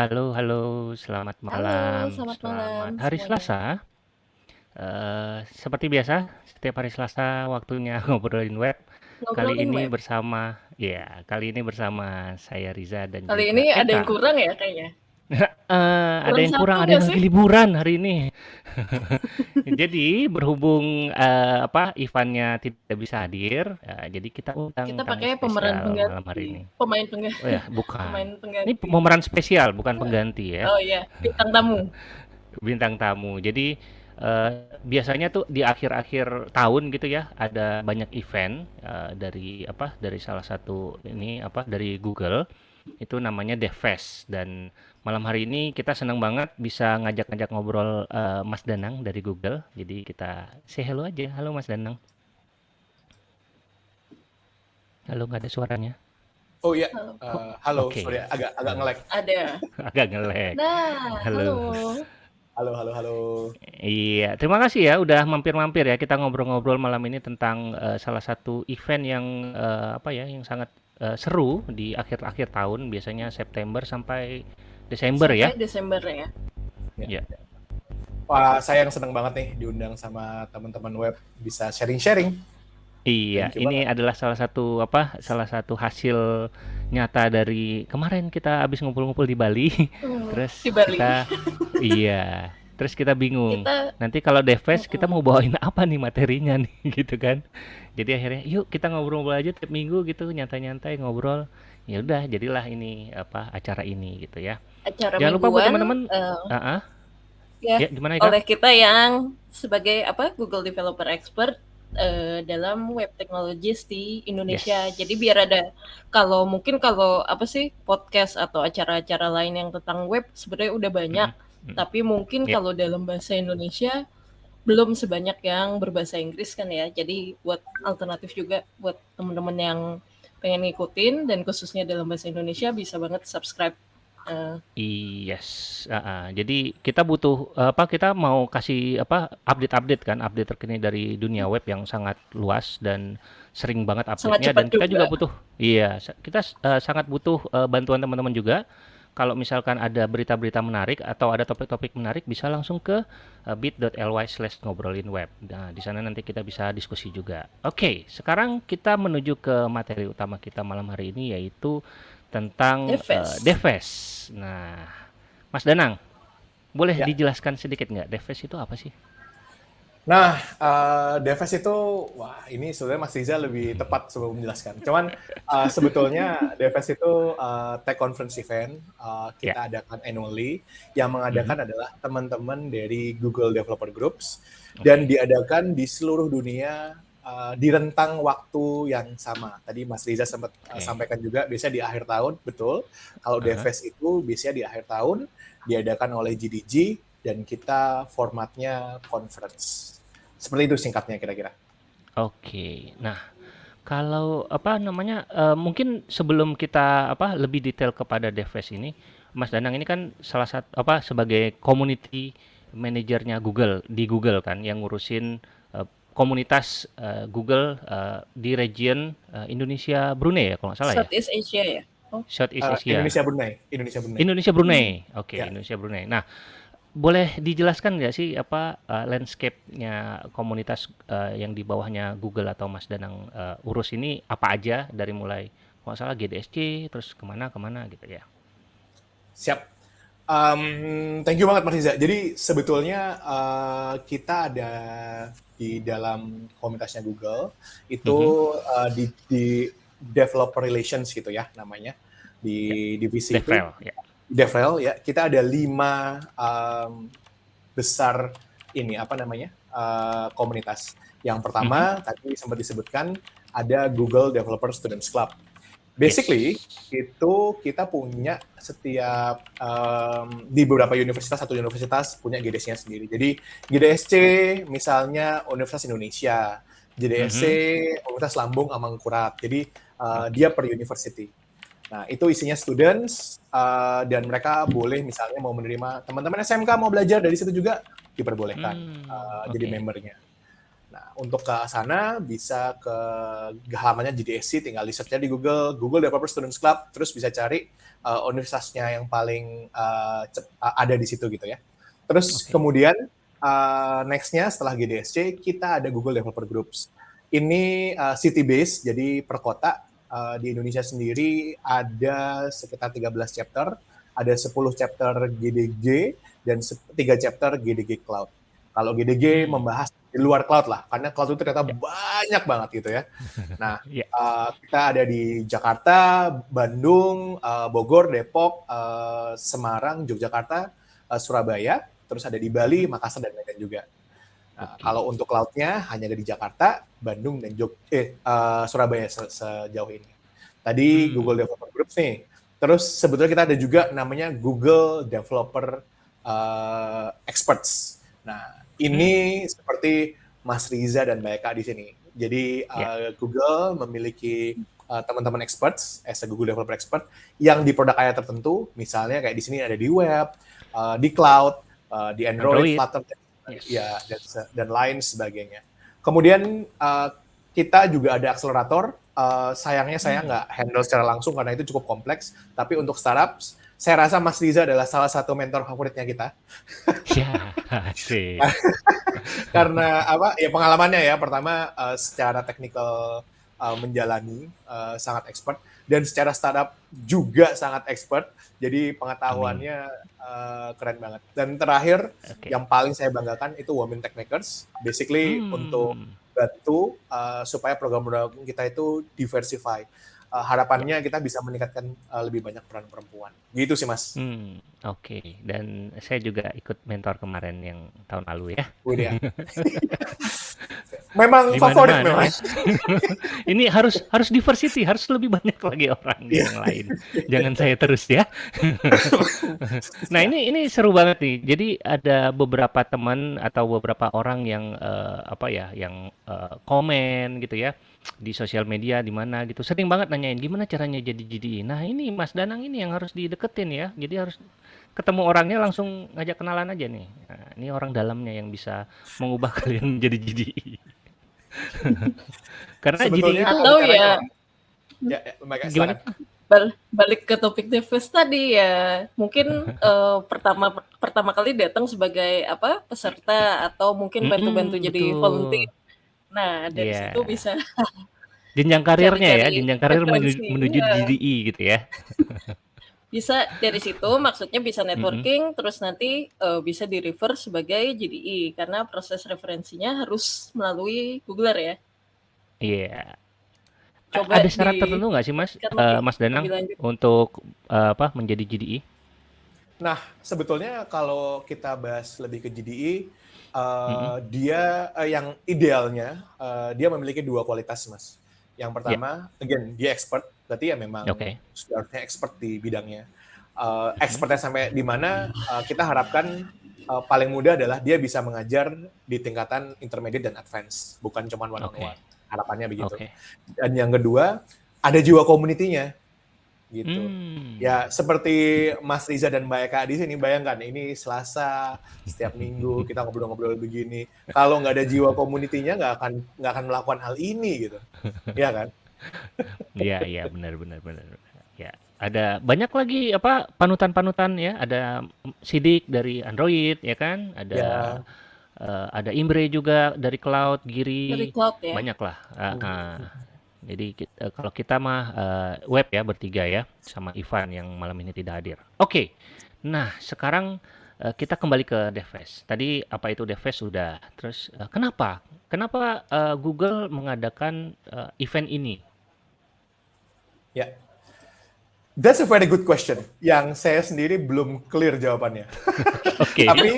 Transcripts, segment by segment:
Halo halo, selamat Halo, malam, selamat malam selamat hari semuanya. Selasa. Eee, seperti biasa, setiap hari Selasa waktunya ngobrolin web. Kali Ngobrolin ini web. bersama ya, kali ini bersama saya Riza dan Kali juga ini ada yang Eka. kurang ya kayaknya? Heeh, ada Kurang yang satu kurang, ada nggak yang lagi liburan hari ini. Jadi berhubung, eee, apa, Ivannya tidak bisa hadir, eee, jadi kita undang Kita tamu pakai pemeran spesial malam hari pengganti, ini. pemain pengga Oh ya, pemain bukan. Ini pengganti. pemeran spesial bukan pengganti ya. Oh iya, bintang tamu. Bintang tamu. Jadi, eee, biasanya tuh di akhir-akhir tahun gitu ya, ada banyak event, eee, dari apa, dari salah satu ini apa, dari Google, itu namanya DevFest dan malam hari ini kita senang banget bisa ngajak-ngajak ngobrol, eee, Mas Danang dari Google. Jadi kita say hello aja. Halo Mas Danang. Halo, nggak ada suaranya. Oh iya, Halo. Eee, halo, oke. sorry agak agak nge-lag. Ada. Agak nge-lag. Nah, Halo. halo. Halo halo halo. Iya, terima kasih ya udah mampir-mampir ya. Kita ngobrol-ngobrol malam ini tentang eh, salah satu event yang eh, apa ya, yang sangat eh, seru di akhir-akhir tahun, biasanya September sampai Desember ya. Sampai Desember ya. Ya. Wah, saya yang seneng banget nih diundang sama teman-teman web bisa sharing-sharing. Iya, ini banget. adalah salah satu apa? Salah satu hasil nyata dari kemarin kita habis ngumpul-ngumpul di Bali. Hmm, Terus di Bali. kita iya, terus kita bingung. Kita Nanti kalau Devest kita mm-mm. mau bawain apa nih materinya nih gitu kan. Jadi akhirnya yuk kita ngobrol-ngobrol aja tiap minggu gitu, nyantai-nyantai ngobrol. Ya udah, jadilah ini apa acara ini gitu ya. acara Jangan lupa buat mingguan teman-teman, ah ah, ya ya gimana Eka? oleh kita yang sebagai apa Google Developer Expert eh, dalam web technologies di Indonesia. Jadi Yes. biar ada kalau mungkin kalau apa sih podcast atau acara-acara lain yang tentang web sebenarnya udah banyak, Mm-mm, mm-mm. tapi mungkin Ya. kalau dalam bahasa Indonesia belum sebanyak yang berbahasa Inggris kan ya. Jadi buat alternatif juga buat teman-teman yang pengen ngikutin dan khususnya dalam bahasa Indonesia bisa banget subscribe. eh, Yes, ah, ah. Jadi kita butuh apa? Kita mau kasih apa? Update-update kan, update terkini dari dunia web yang sangat luas dan sering banget update-nya dan kita juga juga. butuh, iya, kita eh, sangat butuh eh, bantuan teman-teman juga. Kalau misalkan ada berita-berita menarik atau ada topik-topik menarik, bisa langsung ke eh, bit.ly slash ngobrolin web. Nah, di sana nanti kita bisa diskusi juga. Oke, sekarang kita menuju ke materi utama kita malam hari ini yaitu tentang eh, Deves. Deves. Nah, Mas Danang, boleh Ya. dijelaskan sedikit nggak Deves itu apa sih? Nah, eee, Deves itu wah ini sebenarnya Mas Riza lebih tepat sebelum menjelaskan. Cuman, eee, sebetulnya Deves itu, eee, tech conference event, Ya. kita adakan annually, yang mengadakan adalah teman-teman dari Google Developer Groups, dan Oke. diadakan di seluruh dunia, eee, di rentang waktu yang sama. Tadi Mas Riza sempat, eee, Oke. sampaikan juga biasanya di akhir tahun, betul. Kalau Aha. Deves itu biasanya di akhir tahun, diadakan oleh GDG, dan kita formatnya conference. Seperti itu singkatnya kira-kira. Oke. Nah, kalau apa namanya? eh, mungkin sebelum kita apa lebih detail kepada Deves ini, Mas Danang ini kan salah satu apa sebagai community manajernya Google di Google kan yang ngurusin eh, komunitas eh, Google eh, di region eh, Indonesia Brunei ya kalau nggak salah ya. Southeast Asia ya. Oh, Southeast Asia. Indonesia Brunei Indonesia Brunei. Indonesia Brunei. Oke, Ya. Indonesia Brunei. Nah, boleh dijelaskan nggak sih apa eh, landscape-nya komunitas eh, yang di bawahnya Google atau Mas Danang eh, urus ini apa aja dari mulai kalau salah GDSC terus ke mana ke mana gitu ya? Siap. Mmm, thank you banget Mas Riza. Jadi sebetulnya, eee, kita ada di dalam komunitasnya Google, itu, Mhm. eee, di di developer relations gitu ya namanya, Ya. di divisi itu ya. Devrel ya, kita ada 5, mmm, besar ini, apa namanya, eee, komunitas. Yang pertama tadi sempat disebutkan ada Google Developer Students Club. Basically, Yes. itu kita punya setiap, mmm, di beberapa universitas, satu universitas punya GDS-nya sendiri. Jadi GDSC misalnya Universitas Indonesia, GDSC Mhm. Universitas Lambung Amangkurat. Jadi, Oke. dia per university. Nah, itu isinya students, eee, dan mereka boleh misalnya mau menerima teman-teman SMK mau belajar dari situ juga diperbolehkan, Hmm, eee, jadi oke. membernya. Nah, untuk ke sana bisa ke halamannya GDSC, tinggal di di Google, Google Developer Students Club, terus bisa cari uh, universitasnya yang paling uh, ada di situ gitu ya. Terus okay. kemudian uh, next-nya setelah GDSC, kita ada Google Developer Groups. Ini uh, city base, jadi per kota. Uh, di Indonesia sendiri ada sekitar 13 chapter, ada 10 chapter GDG, dan 3 chapter GDG Cloud. Kalau GDG hmm. membahas di luar cloud lah, karena cloud itu ternyata yeah. banyak banget gitu ya. Nah, yeah. uh, kita ada di Jakarta, Bandung, uh, Bogor, Depok, uh, Semarang, Yogyakarta, uh, Surabaya, terus ada di Bali, Makassar dan lain-lain juga. Nah, okay. Kalau untuk cloudnya hanya ada di Jakarta, Bandung dan Jog eh uh, Surabaya se sejauh ini. Tadi hmm. Google Developer Group nih. Terus sebetulnya kita ada juga namanya Google Developer uh, Experts. Nah, ini hmm. seperti Mas Riza dan Mbak Eka di sini. Jadi yeah. uh, Google memiliki uh, teman-teman experts, as a Google Developer Expert, yang di produk area tertentu, misalnya kayak di sini ada di web, uh, di cloud, uh, di Android, Android. Flutter, yes. ya dan, dan lain sebagainya. Kemudian uh, kita juga ada akselerator. Uh, sayangnya saya hmm. nggak handle secara langsung karena itu cukup kompleks. Tapi untuk startups, saya rasa Mas Riza adalah salah satu mentor favoritnya kita. Ya, sih. Karena apa? Ya pengalamannya ya. Pertama uh, secara teknikal uh, menjalani uh, sangat expert dan secara startup juga sangat expert. Jadi pengetahuannya uh, keren banget. Dan terakhir okay. yang paling saya banggakan itu Women Techmakers. Basically hmm. untuk bantu uh, supaya program-program kita itu diversify uh, harapannya kita bisa meningkatkan uh, lebih banyak peran perempuan. Gitu sih mas. Hmm, Oke, okay. dan saya juga ikut mentor kemarin yang tahun lalu ya. ya. memang Di mana favorit mana, memang. Ya? Ini harus harus diversity, harus lebih banyak lagi orang yeah. yang lain. Jangan saya terus ya. nah ini ini seru banget nih. Jadi ada beberapa teman atau beberapa orang yang uh, apa ya, yang uh, komen gitu ya di sosial media di mana gitu sering banget nanyain gimana caranya jadi GDI nah ini Mas Danang ini yang harus dideketin ya jadi harus ketemu orangnya langsung ngajak kenalan aja nih nah, ini orang dalamnya yang bisa mengubah kalian menjadi GDI karena GDI itu atau ya, ya, ya gimana balik ke topik Deves tadi ya mungkin uh, pertama pertama kali datang sebagai apa peserta atau mungkin bantu-bantu mm -hmm, jadi betul. volunteer Nah, dari yeah. situ bisa jenjang karirnya ya, jenjang karir menuju, menuju ya. GDI gitu ya. Bisa dari situ maksudnya bisa networking mm -hmm. terus nanti uh, bisa di refer sebagai GDI karena proses referensinya harus melalui Googler ya. Iya. Yeah. Coba ada syarat di... tertentu nggak sih Mas uh, Mas Danang untuk uh, apa menjadi GDI? Nah, sebetulnya kalau kita bahas lebih ke GDI uh, mm-hmm. dia uh, yang idealnya uh, dia memiliki dua kualitas mas. Yang pertama, yeah. again dia expert, berarti ya memang okay. sudah expert di bidangnya. Uh, expertnya sampai di mana uh, kita harapkan uh, paling mudah adalah dia bisa mengajar di tingkatan intermediate dan advance, bukan cuma one on one. Harapannya begitu. Okay. Dan yang kedua, ada jiwa komunitinya gitu. Hmm. Ya seperti Mas Riza dan Mbak Eka di sini bayangkan ini Selasa setiap minggu kita ngobrol-ngobrol begini. Kalau nggak ada jiwa komunitinya nggak akan nggak akan melakukan hal ini gitu, ya kan? Iya iya benar benar benar. Ya ada banyak lagi apa panutan-panutan ya. Ada Sidik dari Android ya kan. Ada ya. uh, ada Imbre juga dari Cloud, Giri. Dari Cloud ya. Banyak lah. Uh, uh. Jadi kita, kalau kita mah uh, web ya bertiga ya sama Ivan yang malam ini tidak hadir. Oke. Okay. Nah, sekarang uh, kita kembali ke Devest. Tadi apa itu Devest sudah. Terus uh, kenapa? Kenapa uh, Google mengadakan uh, event ini? Ya. Yeah. That's a very good question yang saya sendiri belum clear jawabannya. Oke. Okay. Tapi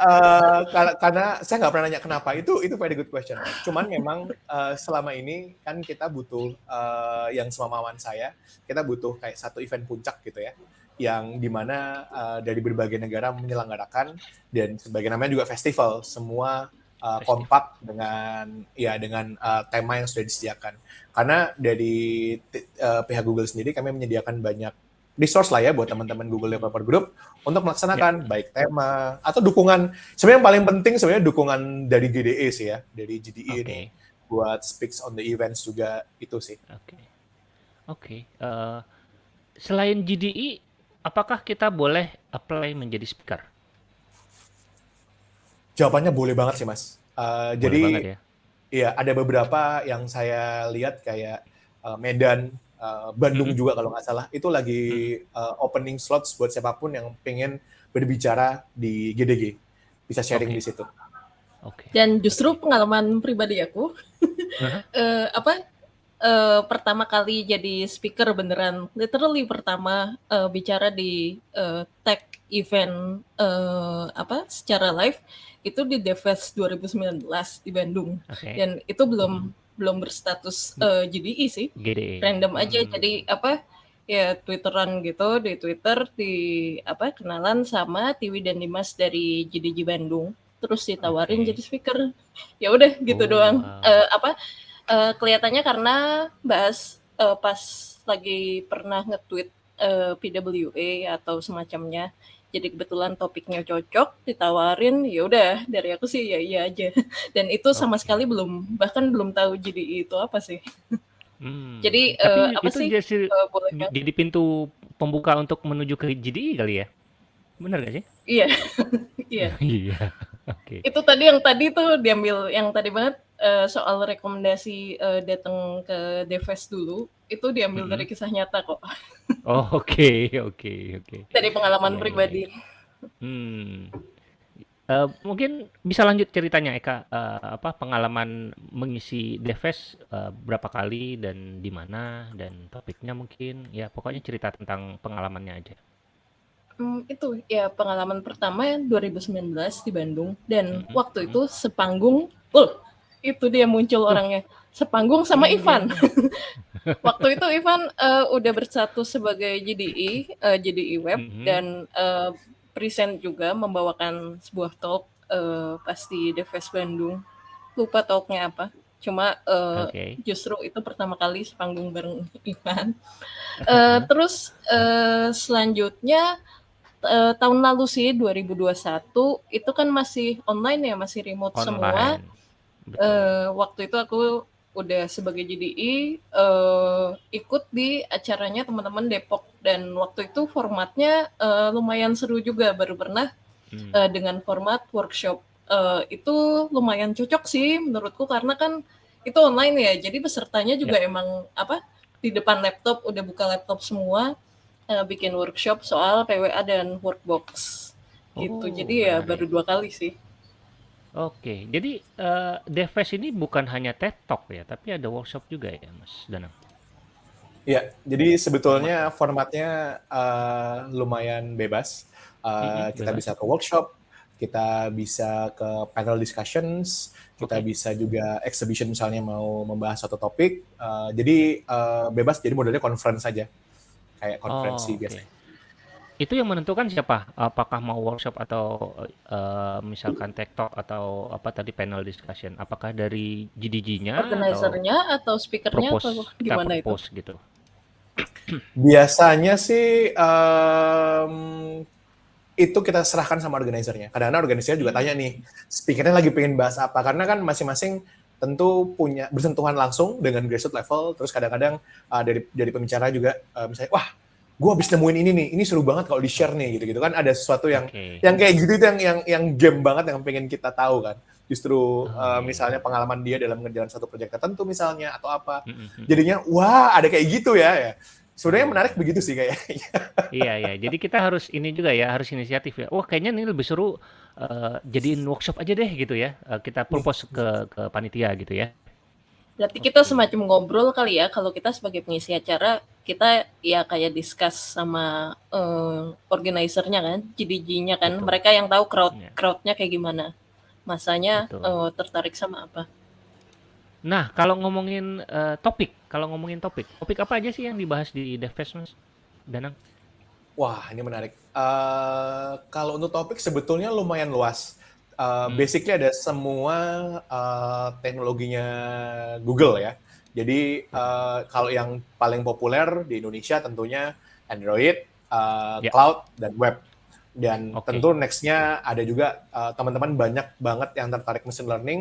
uh, karena saya nggak pernah nanya kenapa itu itu very good question. Cuman memang uh, selama ini kan kita butuh uh, yang semaman saya kita butuh kayak satu event puncak gitu ya yang di mana uh, dari berbagai negara menyelenggarakan dan sebagai namanya juga festival semua uh, kompak dengan ya dengan uh, tema yang sudah disediakan karena dari uh, pihak Google sendiri kami menyediakan banyak resource lah ya buat teman-teman Google Developer Group untuk melaksanakan yeah. baik tema atau dukungan. Sebenarnya yang paling penting sebenarnya dukungan dari GDE sih ya, dari GDE okay. ini buat speaks on the events juga itu sih. Oke. Okay. Oke. Okay. Uh, eh, selain GDE, apakah kita boleh apply menjadi speaker? Jawabannya boleh banget sih mas. Uh, jadi, banget ya? iya ada beberapa yang saya lihat kayak uh, Medan, uh, Bandung hmm. juga kalau nggak salah itu lagi uh, opening slots buat siapa pun yang pengen berbicara di GDG bisa sharing okay. di situ. Okay. Dan justru pengalaman pribadi aku uh-huh. uh, apa uh, pertama kali jadi speaker beneran literally pertama uh, bicara di uh, tech event uh, apa secara live itu di Devfest 2019 di Bandung okay. dan itu belum hmm. belum berstatus uh, GDI sih GDI. random aja hmm. jadi apa ya twitteran gitu di Twitter di apa kenalan sama Tiwi dan Dimas dari GDG Bandung terus ditawarin okay. jadi speaker ya udah gitu oh, doang wow. uh, apa uh, kelihatannya karena bahas uh, pas lagi pernah nge-tweet uh, PWA atau semacamnya jadi kebetulan topiknya cocok ditawarin ya udah dari aku sih ya iya aja. Dan itu sama sekali belum bahkan belum tahu jadi itu apa sih. Hmm. jadi Tapi uh, apa itu sih? jadi, uh, boleh kan? jadi pintu pembuka untuk menuju ke GDI kali ya? Benar gak sih? Iya. Iya. Iya itu tadi yang tadi tuh diambil yang tadi banget uh, soal rekomendasi uh, datang ke Deves dulu itu diambil mm -hmm. dari kisah nyata kok. Oh oke okay, oke okay, oke. Okay. Dari pengalaman yeah, pribadi. Hmm. Uh, mungkin bisa lanjut ceritanya Eka uh, apa pengalaman mengisi Deves uh, berapa kali dan di mana dan topiknya mungkin ya pokoknya cerita tentang pengalamannya aja. Hmm, itu ya pengalaman pertama 2019 di Bandung dan -hmm. waktu itu sepanggung, oh itu dia muncul orangnya sepanggung sama hmm. Ivan. Waktu itu Ivan uh, udah bersatu sebagai JDI, uh, eh, JDI web mm -hmm. dan uh, present juga membawakan sebuah talk uh, pasti Deves Bandung. Lupa talknya apa. Cuma uh, okay. justru itu pertama kali sepanggung bareng Ivan. Uh, terus uh, selanjutnya uh, tahun lalu sih 2021 itu kan masih online ya, masih remote online. semua. Uh, waktu itu aku udah sebagai JDI uh, ikut di acaranya teman-teman Depok. Dan waktu itu formatnya uh, lumayan seru juga. Baru pernah hmm. uh, dengan format workshop. Uh, itu lumayan cocok sih menurutku karena kan itu online ya. Jadi pesertanya juga yeah. emang apa di depan laptop udah buka laptop semua uh, bikin workshop soal PWA dan workbox. Gitu. Jadi ya menarik. baru dua kali sih Oke, jadi uh, Devfest ini bukan hanya TED Talk ya, tapi ada workshop juga ya, Mas Danang? Iya, jadi sebetulnya formatnya uh, lumayan bebas. Uh, mm-hmm, kita bebas. bisa ke workshop, kita bisa ke panel discussions, kita okay. bisa juga exhibition misalnya mau membahas satu topik. Uh, jadi uh, bebas, jadi modelnya conference saja, kayak konferensi oh, okay. biasanya. Itu yang menentukan siapa? Apakah mau workshop atau uh, misalkan TikTok atau apa tadi panel discussion? Apakah dari GDG-nya Organizer-nya atau, speaker-nya atau gimana itu? gitu. Biasanya sih um, itu kita serahkan sama organizer-nya. Kadang-kadang organizer juga tanya nih, speakernya lagi pengen bahas apa? Karena kan masing-masing tentu punya bersentuhan langsung dengan grassroots level. Terus kadang-kadang uh, dari dari pembicara juga uh, misalnya, wah gue habis nemuin ini nih, ini seru banget kalau di share nih gitu-gitu kan ada sesuatu yang okay. yang kayak gitu itu yang yang yang game banget yang pengen kita tahu kan. Justru oh, uh, misalnya pengalaman dia dalam ngerjain satu proyek tertentu misalnya atau apa. Mm-hmm. Jadinya wah ada kayak gitu ya ya. Sebenarnya menarik begitu sih kayak. iya iya. Jadi kita harus ini juga ya, harus inisiatif ya. Wah, kayaknya ini lebih seru uh, jadiin workshop aja deh gitu ya. Uh, kita propose ke ke panitia gitu ya. Berarti kita semacam ngobrol kali ya kalau kita sebagai pengisi acara kita ya kayak discuss sama uh, organizernya kan, GDG-nya kan, Betul. mereka yang tahu crowd ya. crowdnya kayak gimana, masanya uh, tertarik sama apa. Nah kalau ngomongin uh, topik, kalau ngomongin topik, topik apa aja sih yang dibahas di DevFest mas, Danang? Wah ini menarik. Uh, kalau untuk topik sebetulnya lumayan luas uh, hmm. basically ada semua uh, teknologinya Google ya. Jadi uh, kalau yang paling populer di Indonesia tentunya Android, uh, Ya. cloud, dan web. Dan Oke. tentu nextnya ada juga uh, teman-teman banyak banget yang tertarik machine learning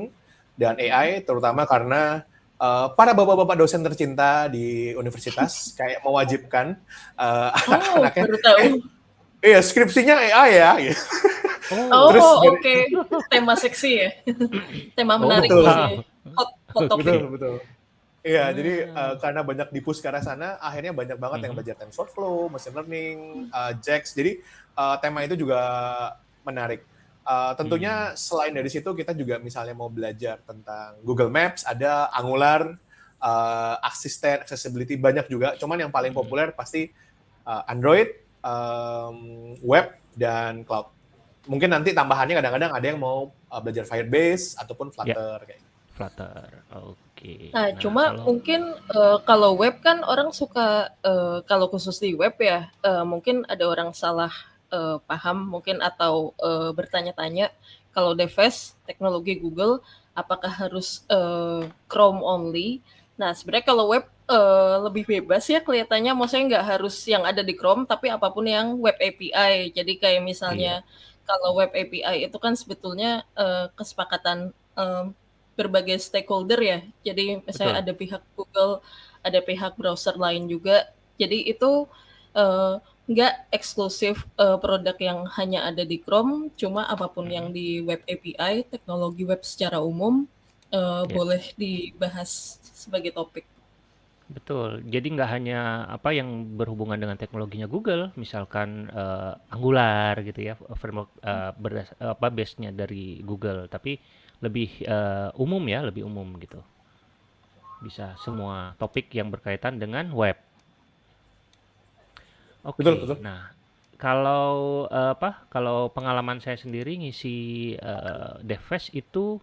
dan AI, terutama karena uh, para bapak-bapak dosen tercinta di universitas kayak mewajibkan uh, Oh, anaknya, baru tahu. iya skripsinya AI ya. gitu. Oh, Terus dari- oke. Tema seksi ya. Tema Oh, menarik betul. sih. Hot, hot topic. betul betul Iya, Ah. jadi uh, karena banyak dipus ke arah sana, akhirnya banyak banget yang Mhm. belajar TensorFlow, machine learning, uh, JAX. Jadi uh, tema itu juga menarik. Uh, tentunya Hmm. selain dari situ kita juga misalnya mau belajar tentang Google Maps, ada Angular, uh, Assistant, Accessibility banyak juga. Cuman yang paling Hmm. populer pasti uh, Android, um, web dan cloud. Mungkin nanti tambahannya kadang-kadang ada yang mau uh, belajar Firebase ataupun Flutter kayak gitu. Flutter. Oke. Nah, cuma kalau- mungkin eh, kalau web kan orang suka eh, kalau khusus di web ya, eh, mungkin ada orang salah eh, paham mungkin atau eh, bertanya-tanya kalau device teknologi Google apakah harus eh, Chrome only? Nah, sebenarnya kalau web eh, lebih bebas ya kelihatannya, maksudnya nggak harus yang ada di Chrome, tapi apa pun yang web API. Jadi kayak misalnya kalau web API itu kan sebetulnya eh, kesepakatan berbagai stakeholder ya. Jadi misalnya Betul. ada pihak Google, ada pihak browser lain juga. Jadi itu eh, nggak eksklusif eh, produk yang hanya ada di Chrome, cuma apa pun Hmm. yang di web API, teknologi web secara umum eh, Ya. boleh dibahas sebagai topik. Betul. Jadi nggak hanya apa yang berhubungan dengan teknologinya Google, misalkan eh, Angular gitu ya, framework eh, berdas- apa base-nya dari Google, tapi lebih eh, umum ya, lebih umum gitu. Bisa semua topik yang berkaitan dengan web. Oke. Betul, betul. Nah, kalau eh, apa? Kalau pengalaman saya sendiri ngisi eh, DevFest itu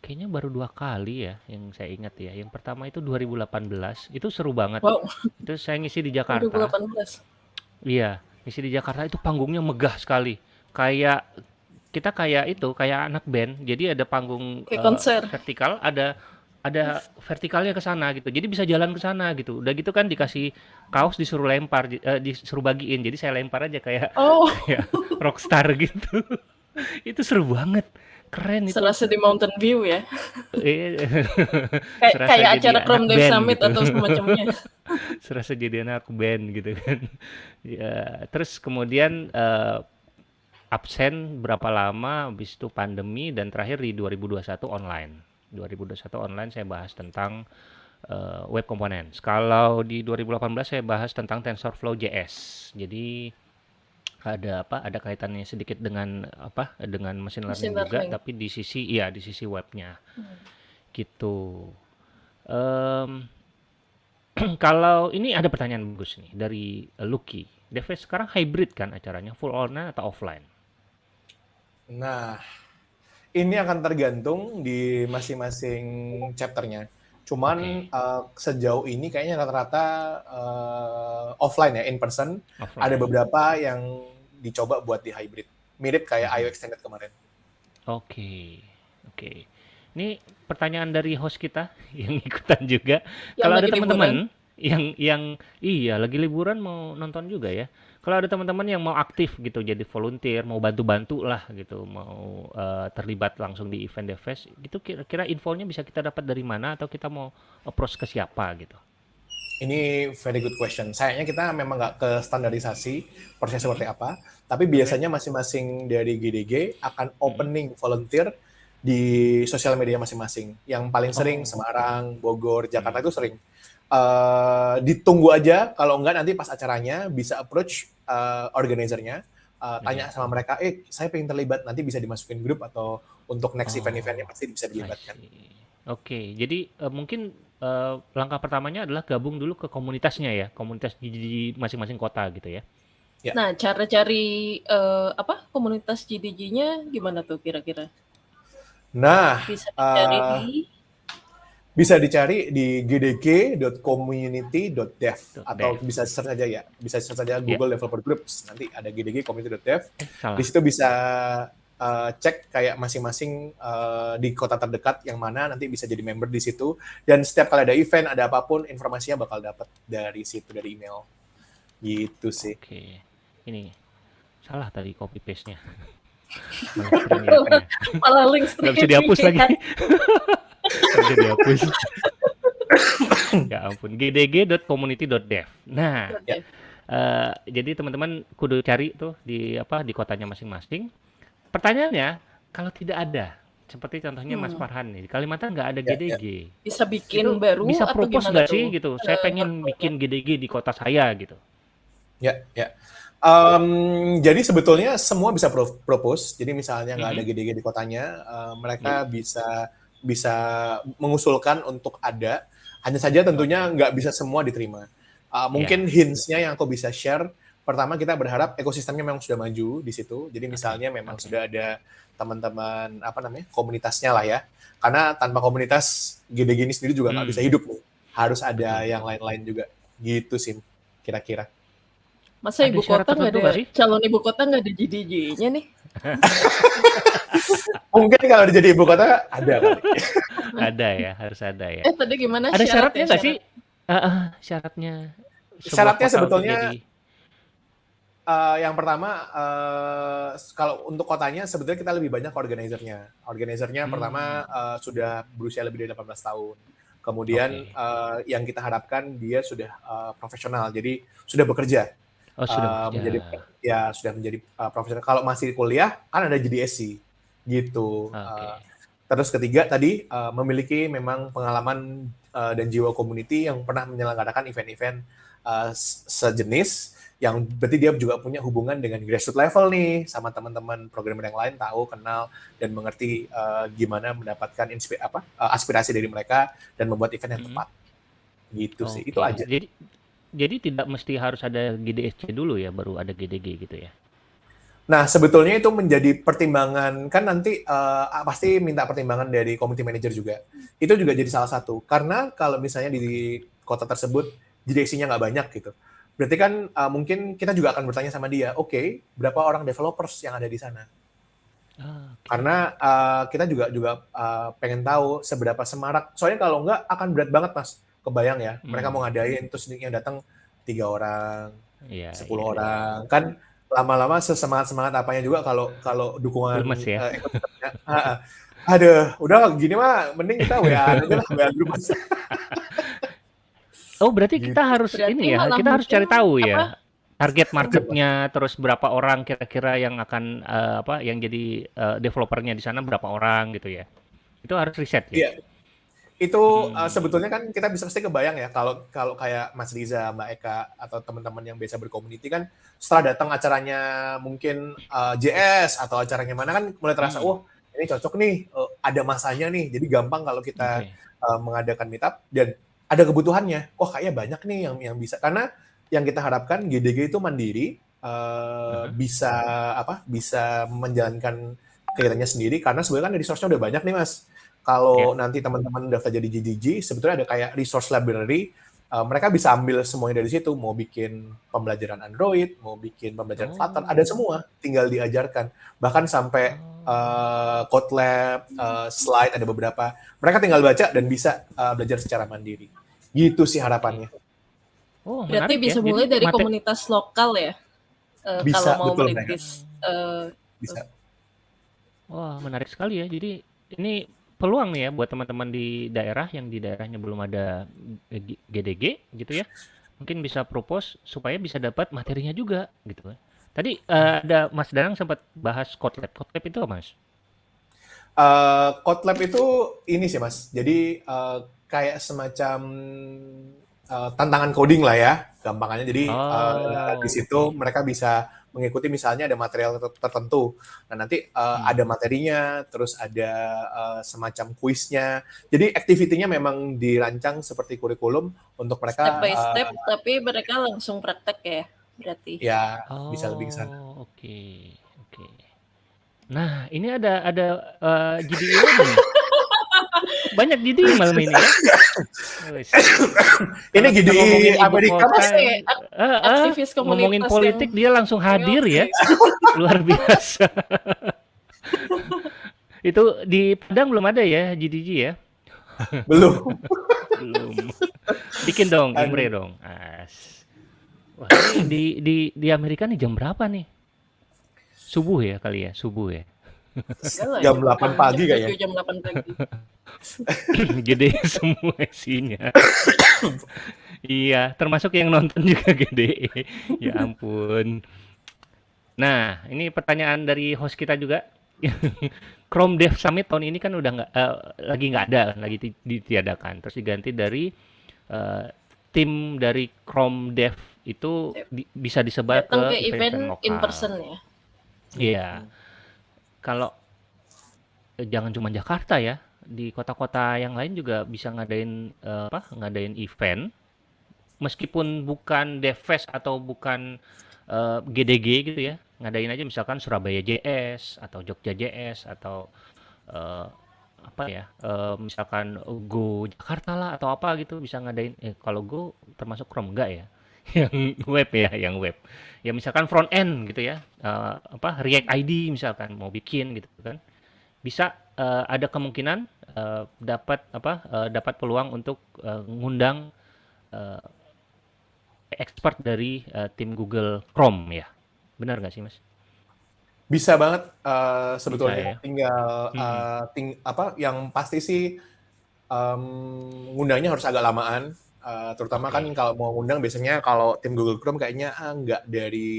kayaknya baru dua kali ya yang saya ingat ya. Yang pertama itu 2018, itu seru banget. Wow, Itu saya ngisi di Jakarta. 2018. Iya, ngisi di Jakarta itu panggungnya megah sekali. Kayak kita kayak itu, kayak anak band. Jadi ada panggung Kayak konser. vertikal, ada ada vertikalnya ke sana gitu. Jadi bisa jalan ke sana gitu. Udah gitu kan dikasih kaos disuruh lempar, eh, disuruh bagiin. Jadi saya lempar aja kayak Oh, kayak rockstar gitu. Itu seru banget. Keren itu. serasa di Mountain View ya. Eh, Kayak kayak acara Chrome Dev Summit gitu. atau semacamnya. serasa jadi anak band gitu kan. Ya, terus kemudian eh, absen berapa lama, habis itu pandemi dan terakhir di 2021 online. 2021 online saya bahas tentang eh, web components. Kalau di 2018 saya bahas tentang TensorFlow JS. Jadi ada apa? Ada kaitannya sedikit dengan apa? Dengan machine learning, Machine juga, learning. tapi di sisi iya di sisi webnya Hmm. gitu. Em, kalau ini ada pertanyaan bagus nih dari Lucky. Device sekarang hybrid kan acaranya, full online atau offline? Nah, ini akan tergantung di masing-masing chapternya. Cuman Oke. eh, sejauh ini kayaknya rata-rata eh, offline ya, in person. Offline. Ada beberapa yang dicoba buat di hybrid. Mirip kayak IO Extended kemarin. Oke, oke. Ini pertanyaan dari host kita yang ikutan juga. Yang Kalau ada teman-teman yang yang iya lagi liburan mau nonton juga ya. Kalau ada teman-teman yang mau aktif gitu jadi volunteer, mau bantu-bantu lah gitu, mau eh, terlibat langsung di event Devfest, itu kira-kira infonya bisa kita dapat dari mana atau kita mau approach ke siapa gitu? Ini very good question. Sayangnya kita memang nggak ke standarisasi prosesnya seperti apa, tapi biasanya masing-masing dari GDG akan opening volunteer di sosial media masing-masing. Yang paling sering Oh. Semarang, Bogor, Jakarta itu sering. Eh, ditunggu aja, kalau enggak nanti pas acaranya bisa approach eh, organizernya, eh, tanya Iya. sama mereka, eh saya pengen terlibat, nanti bisa dimasukin grup atau untuk next Oh. event-eventnya pasti bisa dilibatkan. Oke, jadi eh, mungkin eh, langkah pertamanya adalah gabung dulu ke komunitasnya ya, komunitas di, masing-masing kota gitu ya. Ya. Nah, cara cari eh, apa komunitas GDG-nya gimana tuh kira-kira? Nah, Bisa dicari eh, di bisa dicari di gdg.community.dev atau Dev. bisa search aja ya. Bisa search aja Google Developer Groups. Nanti ada gdg.community.dev Eh, di situ bisa uh, cek kayak masing-masing uh, di kota terdekat yang mana. Nanti bisa jadi member di situ. Dan setiap kali ada event ada apa pun informasinya bakal dapat dari situ dari email. Gitu sih. Oke. Ini salah tadi copy paste-nya. Malah link Nggak bisa dihapus lagi. Bisa dihapus. ya ampun. gdg.community.dev. Nah, Oke. eh, jadi teman-teman kudu cari tuh di apa di kotanya masing-masing. Pertanyaannya, kalau tidak ada, seperti contohnya Mas Hmm. Farhan nih, di Kalimantan nggak ada Ya, ya. GDG. Bisa bikin Itu baru bisa atau propose gimana nggak sih gitu? Saya Eh, pengen bikin GDG di kota saya gitu. Ya, ya. Em, jadi sebetulnya semua bisa pro- propose. Jadi misalnya nggak ada Mhm. GDG di kotanya, eh, mereka bisa bisa mengusulkan untuk ada. Hanya saja tentunya nggak bisa semua diterima. Eh, mungkin hints-nya yang aku bisa share. Pertama kita berharap ekosistemnya memang sudah maju di situ. Jadi misalnya memang oke. sudah ada teman-teman apa namanya komunitasnya lah ya. Karena tanpa komunitas GDG ini sendiri juga nggak Hmm. bisa hidup nih. Harus ada yang lain-lain juga. Gitu sih kira-kira. Masa Ada ibu kota nggak ada sih? calon ibu kota nggak ada GDG-nya nih? Mungkin kalau jadi ibu kota ada kali. Ada ya, harus ada ya. Eh tadi gimana Ada syaratnya nggak sih? syarat? Ah, syaratnya. sebuah Syaratnya untuk sebetulnya jadi- Eh, yang pertama, eh, kalau untuk kotanya sebetulnya kita lebih banyak organizernya. Organizernya Hmm. pertama eh, sudah berusia lebih dari 18 tahun. Kemudian Oke. eh, yang kita harapkan dia sudah eh, profesional, jadi sudah bekerja. Oh, sudah bekerja. menjadi ya sudah menjadi eh, profesional. Kalau masih kuliah kan ada JDSC gitu. Oke. Eh, terus ketiga tadi eh, memiliki memang pengalaman eh, dan jiwa community yang pernah menyelenggarakan event-event se- sejenis yang berarti dia juga punya hubungan dengan grassroots level nih sama teman-teman programmer yang lain tahu kenal dan mengerti eh, gimana mendapatkan inspi- apa eh, aspirasi dari mereka dan membuat event yang Hmm. tepat gitu sih Oke. itu aja Jadi jadi tidak mesti harus ada GDSC dulu ya, baru ada GDG gitu ya. Nah, sebetulnya itu menjadi pertimbangan kan nanti eh, pasti minta pertimbangan dari community manager juga. Itu juga jadi salah satu. Karena kalau misalnya di kota tersebut JDC-nya nggak banyak gitu. Berarti kan eh, mungkin kita juga akan bertanya sama dia, oke, berapa orang developers yang ada di sana? Ah. Karena eh, kita juga juga eh, pengen tahu seberapa semarak. Soalnya kalau nggak akan berat banget, Mas. Kebayang ya, mereka Hmm. mau ngadain terus yang datang tiga orang, Iya, 10 iya, iya. orang kan lama-lama sesemangat semangat apanya juga kalau kalau dukungan Lemes ya. eh, ah. aduh udah gini mah mending kita WA aja lah WA grup. Oh, berarti Gitu. kita harus Berarti ini ya, kita harus cari tahu apa, ya. Target marketnya, terus berapa orang kira-kira yang akan eh, apa, yang jadi eh, developernya di sana berapa orang gitu ya. Itu harus riset ya. Iya. Itu Hmm. uh, sebetulnya kan kita bisa pasti kebayang ya kalau kalau kayak Mas Riza, Mbak Eka atau teman-teman yang biasa berkomuniti kan setelah datang acaranya mungkin uh, JS atau acaranya mana kan mulai terasa Hmm. wah ini cocok nih uh, ada masanya nih jadi gampang kalau kita Oke. uh, mengadakan meetup dan ada kebutuhannya. Wah, kayaknya banyak nih yang yang bisa karena yang kita harapkan GDG itu mandiri uh, Uh-huh. bisa apa? bisa menjalankan kegiatannya sendiri karena sebenarnya kan resource-nya udah banyak nih, Mas. Kalau nanti teman-teman daftar jadi GDG, sebetulnya ada kayak resource library uh, mereka bisa ambil semuanya dari situ, mau bikin pembelajaran Android, mau bikin pembelajaran Oh. Flutter, ada semua, tinggal diajarkan. Bahkan sampai Oh. uh, code lab, uh, slide ada beberapa. Mereka tinggal baca dan bisa uh, belajar secara mandiri. Gitu sih harapannya. Oh, Berarti menarik bisa ya. mulai Jadi dari mate- komunitas lokal ya? Eh, Bisa, kalau mau betul, merintis eh, Bisa. Wah, menarik sekali ya. Jadi ini peluang nih ya buat teman-teman di daerah yang di daerahnya belum ada GDG gitu ya. Mungkin bisa propose supaya bisa dapat materinya juga gitu ya. Tadi eh, ada Mas Danang sempat bahas Kotlab. Kotlab itu apa, Mas? Uh, code lab itu ini sih mas. Jadi uh, kayak semacam uh, tantangan coding lah ya, gampangannya. Jadi uh, Oh, di situ mereka bisa mengikuti misalnya ada material ter- tertentu. Nah nanti uh, Hmm. ada materinya, terus ada uh, semacam kuisnya. Jadi activity-nya memang dirancang seperti kurikulum untuk mereka. step by uh, step, tapi mereka langsung praktek ya, berarti. ya bisa lebih ke sana. Oh, oke, oke. Nah, ini ada ada eh, GDI lagi nih. Banyak GDI malam ini ya. Ini ngomongin ibu Amerika. Pasti eh, eh, aktivis ngomongin komunitas politik yang- dia langsung hadir ya, luar biasa. Itu di Padang belum ada ya GDG ya? Belum. Belum. Bikin dong. Imre dong. As. Wah, di di di Amerika nih jam berapa nih? Subuh ya kali ya, subuh ya. Jam 8 pagi jam kayaknya. 7, jam 8 pagi. Gede semua isinya. Iya, termasuk yang nonton juga gede. Ya ampun. Nah, ini pertanyaan dari host kita juga. Chrome Dev Summit tahun ini kan udah nggak eh, lagi nggak ada, lagi di- ditiadakan. Terus diganti dari eh, tim dari Chrome Dev itu di- bisa disebar Datang ke ke event lokal. in person ya. Iya. Kalau eh, jangan cuma Jakarta ya, di kota-kota yang lain juga bisa ngadain eh, apa? Ngadain event meskipun bukan DevFest atau bukan eh, GDG gitu ya. Ngadain aja misalkan Surabaya JS atau Jogja JS atau eh, apa ya? eh, misalkan Go Jakarta lah atau apa gitu bisa ngadain eh kalau Go termasuk Chrome enggak ya? Yang web ya, yang web. Ya misalkan front end gitu ya. eh, apa React ID misalkan mau bikin gitu kan. Bisa eh, ada kemungkinan eh, dapat apa? eh, dapat peluang untuk eh, ngundang eh, expert dari eh, tim Google Chrome ya. Benar nggak sih, Mas? Bisa banget eh, sebetulnya Bisa ya? tinggal eh, ting- apa yang pasti sih em, ngundangnya harus agak lamaan Eh, terutama Oke. kan kalau mau ngundang biasanya kalau tim Google Chrome kayaknya ah, nggak dari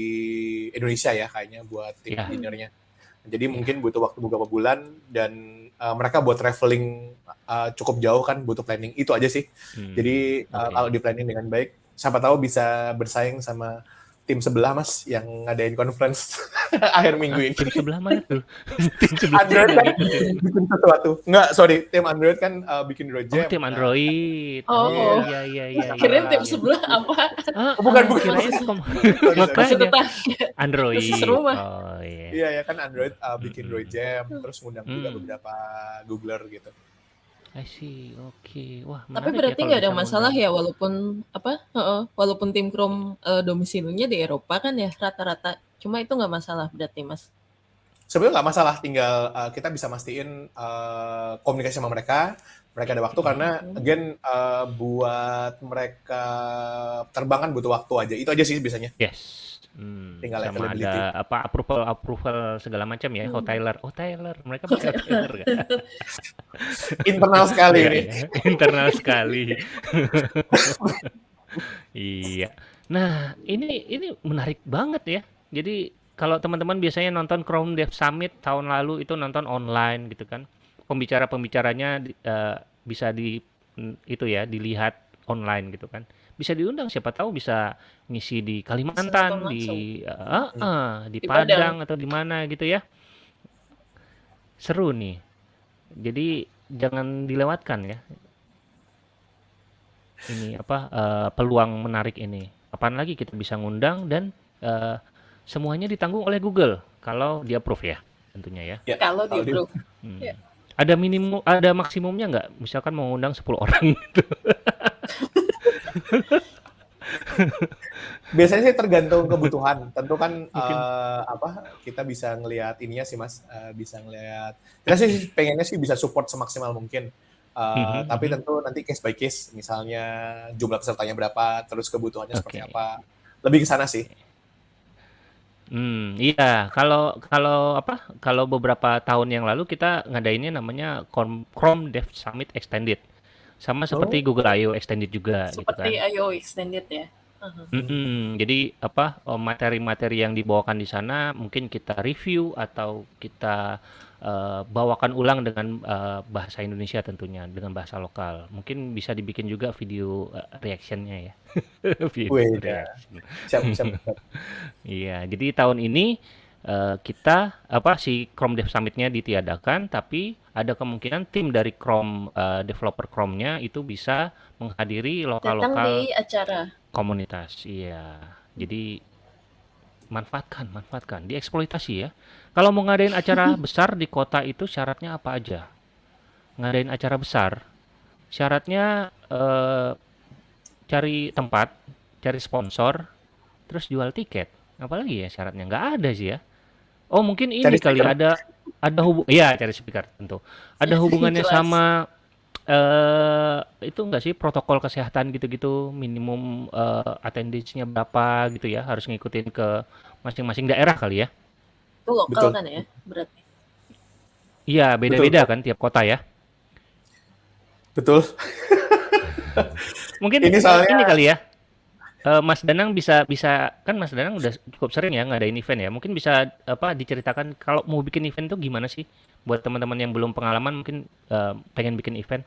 Indonesia ya kayaknya buat tim Iya. dinnernya. Jadi mungkin butuh waktu beberapa bulan dan eh, mereka buat traveling eh, cukup jauh kan butuh planning itu aja sih. Hmm, Jadi uh, oke. kalau di planning dengan baik, siapa tahu bisa bersaing sama tim sebelah mas yang ngadain conference akhir minggu ini. Tim sebelah mana tuh? tim sebelah Android kan bikin sesuatu. Enggak, sorry, tim Android kan uh, bikin Android Oh, Jam. tim Nah, Android. Oh. iya iya iya. Kirain iya. tim sebelah apa? Ah, Oh, bukan, ah, bukan. Kirain makanya. Android. Oh iya. Iya ya kan Android uh, bikin. Android Jam, terus ngundang juga beberapa Googler gitu. I see. Oke. Wah, Tapi menarik berarti ya nggak ada bisa masalah ya walaupun apa? heeh, walaupun tim Chrome eh, domisilinya di Eropa kan ya rata-rata. Cuma itu nggak masalah berarti Mas. Sebenarnya nggak masalah, tinggal uh, kita bisa mastiin uh, komunikasi sama mereka, mereka ada waktu karena Hmm. again uh, buat mereka terbang kan butuh waktu aja. Itu aja sih biasanya. Yes. Hmm, Tinggal sama availability. ada apa approval approval segala macam ya. Hmm. Hotailer, Hotailer. Mereka pakai Hotailer kan? Internal sekali ini. Internal sekali. Iya. Nah, ini ini menarik banget ya. Jadi kalau teman-teman biasanya nonton Chrome Dev Summit tahun lalu itu nonton online gitu kan. Pembicara-pembicaranya di- eh, bisa di itu ya dilihat online gitu kan. Bisa diundang siapa tahu bisa ngisi di Kalimantan, di eh, eh, di Di Padang atau di mana gitu ya. Seru nih. Jadi jangan dilewatkan ya. Ini apa eh, peluang menarik ini. Kapan lagi kita bisa ngundang dan eh, semuanya ditanggung oleh Google kalau dia approve ya tentunya ya. Ya, Kalau di kalau di- approve. Hmm. Ya. Ada minimum ada maksimumnya nggak? Misalkan mau ngundang 10 orang gitu. Biasanya sih tergantung kebutuhan. Tentu kan Mungkin. eh, apa kita bisa ngelihat ininya sih Mas, Eh, bisa ngelihat. Kita sih pengennya sih bisa support semaksimal mungkin. Eh, Mhm, tapi mhm. tentu nanti case by case, misalnya jumlah pesertanya berapa, terus kebutuhannya seperti Oke. apa. Lebih ke sana sih. Hmm, iya. Kalau kalau apa? Kalau beberapa tahun yang lalu kita ngadainnya namanya Chrome Chrome Dev Summit Extended. Sama seperti Oh. Google I/O Extended juga gitu kan. Seperti IO extended ya. Aha. Mm-mm. Jadi apa oh, materi-materi yang dibawakan di sana mungkin kita review atau kita eh, bawakan ulang dengan eh, bahasa Indonesia tentunya dengan bahasa lokal. Mungkin bisa dibikin juga video eh, reactionnya ya. Video reaction. Siap, siap, siap. Iya, jadi tahun ini eh, kita apa si Chrome Dev Summit-nya ditiadakan, tapi ada kemungkinan tim dari Chrome eh, developer Chrome-nya itu bisa menghadiri lokal-lokal di acara. komunitas. Iya. Jadi manfaatkan, manfaatkan, dieksploitasi ya. Kalau mau ngadain acara besar di kota itu syaratnya apa aja? Ngadain acara besar, syaratnya eh, cari tempat, cari sponsor, terus jual tiket. Apalagi ya syaratnya nggak ada sih ya. Oh mungkin ini Cari kali speaker. ada ada hubung, iya cari speaker tentu. Ada hubungannya Jelas. sama eh itu enggak sih protokol kesehatan gitu-gitu minimum eh, attendance-nya berapa gitu ya harus ngikutin ke masing-masing daerah kali ya Itu lokal Betul. kan ya, berarti. iya beda-beda kan tiap kota ya Betul. mungkin Ini soalnya- ini kali ya Eh, Mas Danang bisa bisa kan Mas Danang udah cukup sering ya ngadain event ya mungkin bisa apa diceritakan kalau mau bikin event tuh gimana sih buat teman-teman yang belum pengalaman mungkin eh, pengen bikin event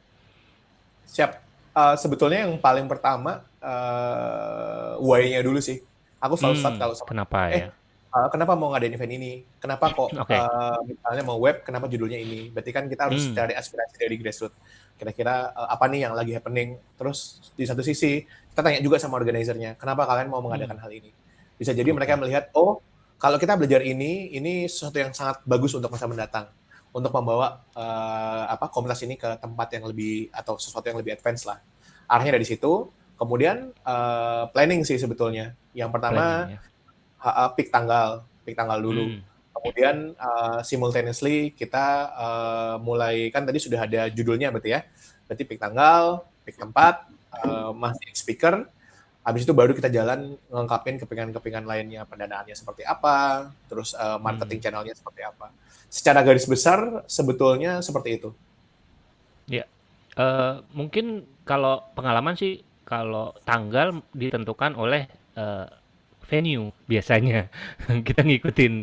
Siap. Uh, sebetulnya yang paling pertama uh, why-nya dulu sih. Aku selalu start Hmm, kalau sama kenapa Eh, ya uh, kenapa mau ngadain event ini? Kenapa kok Oke. uh, misalnya mau web, kenapa judulnya ini? Berarti kan kita harus Hmm. cari aspirasi dari grassroots. Kira-kira uh, apa nih yang lagi happening? Terus di satu sisi kita tanya juga sama organizernya, kenapa kalian mau mengadakan hal ini? Bisa jadi mereka melihat, oh kalau kita belajar ini, ini sesuatu yang sangat bagus untuk masa mendatang, untuk membawa uh, apa komunitas ini ke tempat yang lebih atau sesuatu yang lebih advance lah. Arahnya dari situ. Kemudian uh, planning sih sebetulnya. Yang pertama Planning ya. ha- ha, pick tanggal, pick tanggal dulu. Hmm. Kemudian uh, simultaneously kita uh, mulai kan tadi sudah ada judulnya berarti ya. Berarti pick tanggal, pick tempat, uh, masih speaker. Habis itu baru kita jalan ngengkapin kepingan-kepingan lainnya, pendanaannya seperti apa, terus uh, marketing Hmm. channelnya seperti apa. Secara garis besar sebetulnya seperti itu. Eh, mungkin kalau pengalaman sih kalau tanggal ditentukan oleh eh, venue biasanya kita ngikutin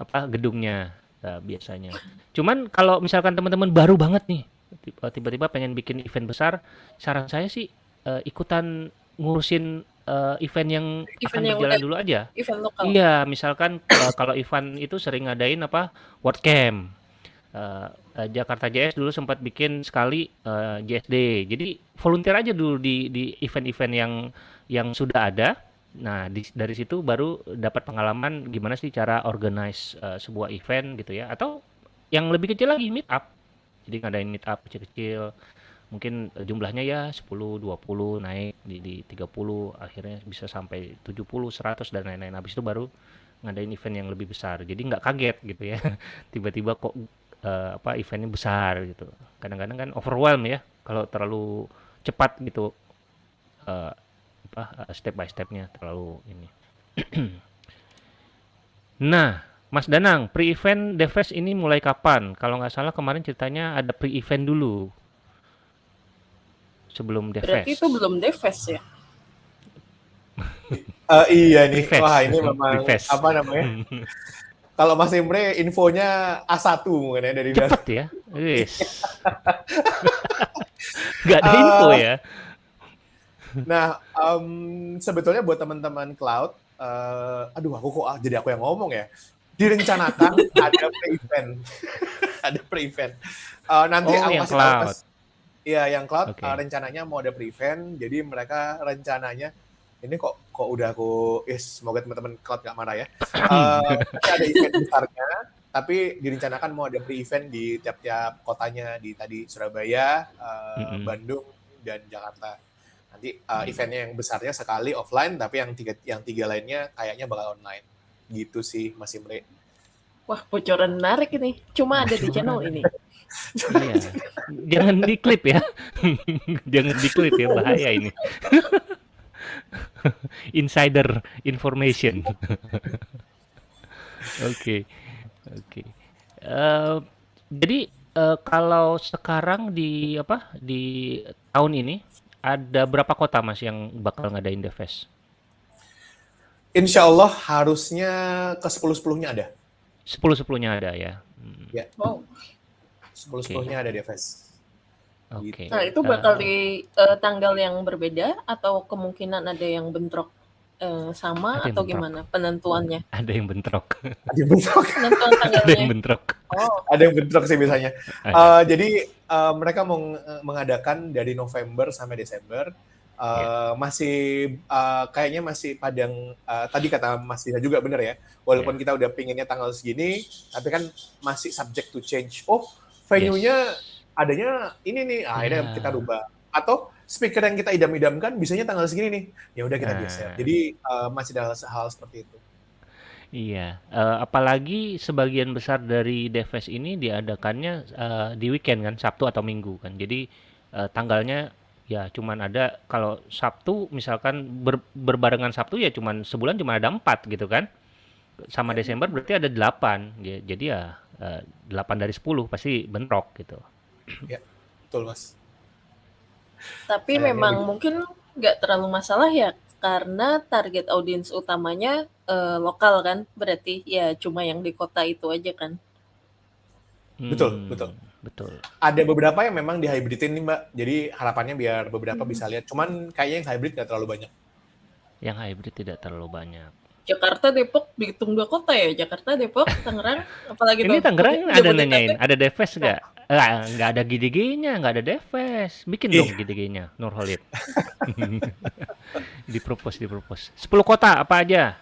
apa gedungnya eh, biasanya. Cuman kalau misalkan teman-teman baru banget nih tiba- tiba-tiba pengen bikin event besar, saran saya sih eh, ikutan ngurusin eh, event yang akan Event yang berjalan udah- dulu aja. Event lokal. Iya, misalkan eh, kalau event itu sering ngadain apa WordCamp. Eh, eh, Jakarta JS dulu sempat bikin sekali eh, JSD. Jadi volunteer aja dulu di di event-event yang yang sudah ada. Nah, di- dari situ baru dapat pengalaman gimana sih cara organize eh, sebuah event gitu ya. Atau yang lebih kecil lagi meet up. Jadi ngadain meet up kecil-kecil. Mungkin eh, jumlahnya ya 10, 20 naik di di 30 akhirnya bisa sampai 70, 100 dan lain-lain. Habis itu baru ngadain event yang lebih besar. Jadi nggak kaget gitu ya. Tiba-tiba kok eh, apa eventnya besar gitu. Kadang-kadang kan overwhelm ya kalau terlalu cepat gitu eh, apa step by stepnya terlalu ini. nah, Mas Danang, pre-event Devest ini mulai kapan? Kalau nggak salah kemarin ceritanya ada pre-event dulu sebelum Berarti Devest. itu belum Devest ya? Eh, iya nih, Prefest. wah ini memang Prefest. apa namanya? Kalau Mas Imre infonya A1 mungkin ya dari Cepet ya. Wis. Nggak ada info ya. Nah, em, sebetulnya buat teman-teman cloud, eh, aduh aku kok ah, jadi aku yang ngomong ya. Direncanakan ada pre-event, ada pre-event. Eh, nanti Oh, aku yang kasih tahu, cloud. Mas. Iya, yang cloud Oke. eh, rencananya mau ada pre-event, jadi mereka rencananya ini kok kok udah aku, is semoga teman-teman cloud nggak marah ya. Eh, nanti ada event besarnya, tapi direncanakan mau ada pre-event di tiap-tiap kotanya di tadi Surabaya, eh, Mm-mm. Bandung dan Jakarta. Nanti uh, eventnya yang besarnya sekali offline, tapi yang tiga yang tiga lainnya kayaknya bakal online. Gitu sih, Mas Imre. Wah, bocoran menarik ini. Cuma ada di channel ini. Iya. Jangan diklip ya. Jangan diklip ya bahaya ini. Insider information. Oke. Oke. Eh, jadi eh, kalau sekarang di apa di tahun ini ada berapa kota Mas yang bakal ngadain The Fest? Insya Allah harusnya ke 10-10-nya ada. 10 10-nya ada ya. Hmm, Wow. 10-10-nya ada di FS. Oke. Nah, itu bakal di eh, tanggal yang berbeda atau kemungkinan ada yang bentrok eh, sama Ada atau bentrok. gimana penentuannya? ada yang bentrok. Ada yang bentrok. Penentuan ada yang tanggalnya. bentrok. Oh, ada yang bentrok sih biasanya. Ada. Eh, jadi eh, mereka mau ng- mengadakan dari November sampai Desember. Eh, Ya. Masih eh, kayaknya masih padang. eh, tadi kata Mas Dina juga bener ya. Walaupun kita udah pinginnya tanggal segini, tapi kan masih subject to change. Oh, venue-nya adanya ini nih. Ah, akhirnya Ya. kita rubah. Atau speaker yang kita idam-idamkan bisanya tanggal segini nih. Ya udah kita Nah. geser. Jadi eh, masih ada hal seperti itu. Iya, eh, apalagi sebagian besar dari Deves ini diadakannya eh, di weekend kan, Sabtu atau Minggu kan. Jadi uh, tanggalnya ya cuman ada kalau Sabtu misalkan ber, berbarengan Sabtu ya cuman sebulan cuma ada empat gitu kan sama Desember berarti ada delapan ya, jadi ya uh, delapan dari sepuluh pasti bentrok gitu ya betul mas tapi Kayaknya memang gitu. mungkin nggak terlalu masalah ya karena target audiens utamanya uh, lokal kan berarti ya cuma yang di kota itu aja kan betul hmm. betul Betul. Ada beberapa yang memang dihybridin nih Mbak. Jadi harapannya biar beberapa hmm. bisa lihat. Cuman kayaknya yang hybrid nggak terlalu banyak. Yang hybrid tidak terlalu banyak. Jakarta, Depok dihitung dua kota ya. Jakarta, Depok, Tangerang, apalagi Ini Tangerang ada nanyain, ada Deves nggak? Nggak, nggak ada GDG-nya, nggak ada Deves. Bikin dong GDG-nya, Nurholid. dipropos, dipropos. 10 kota apa aja?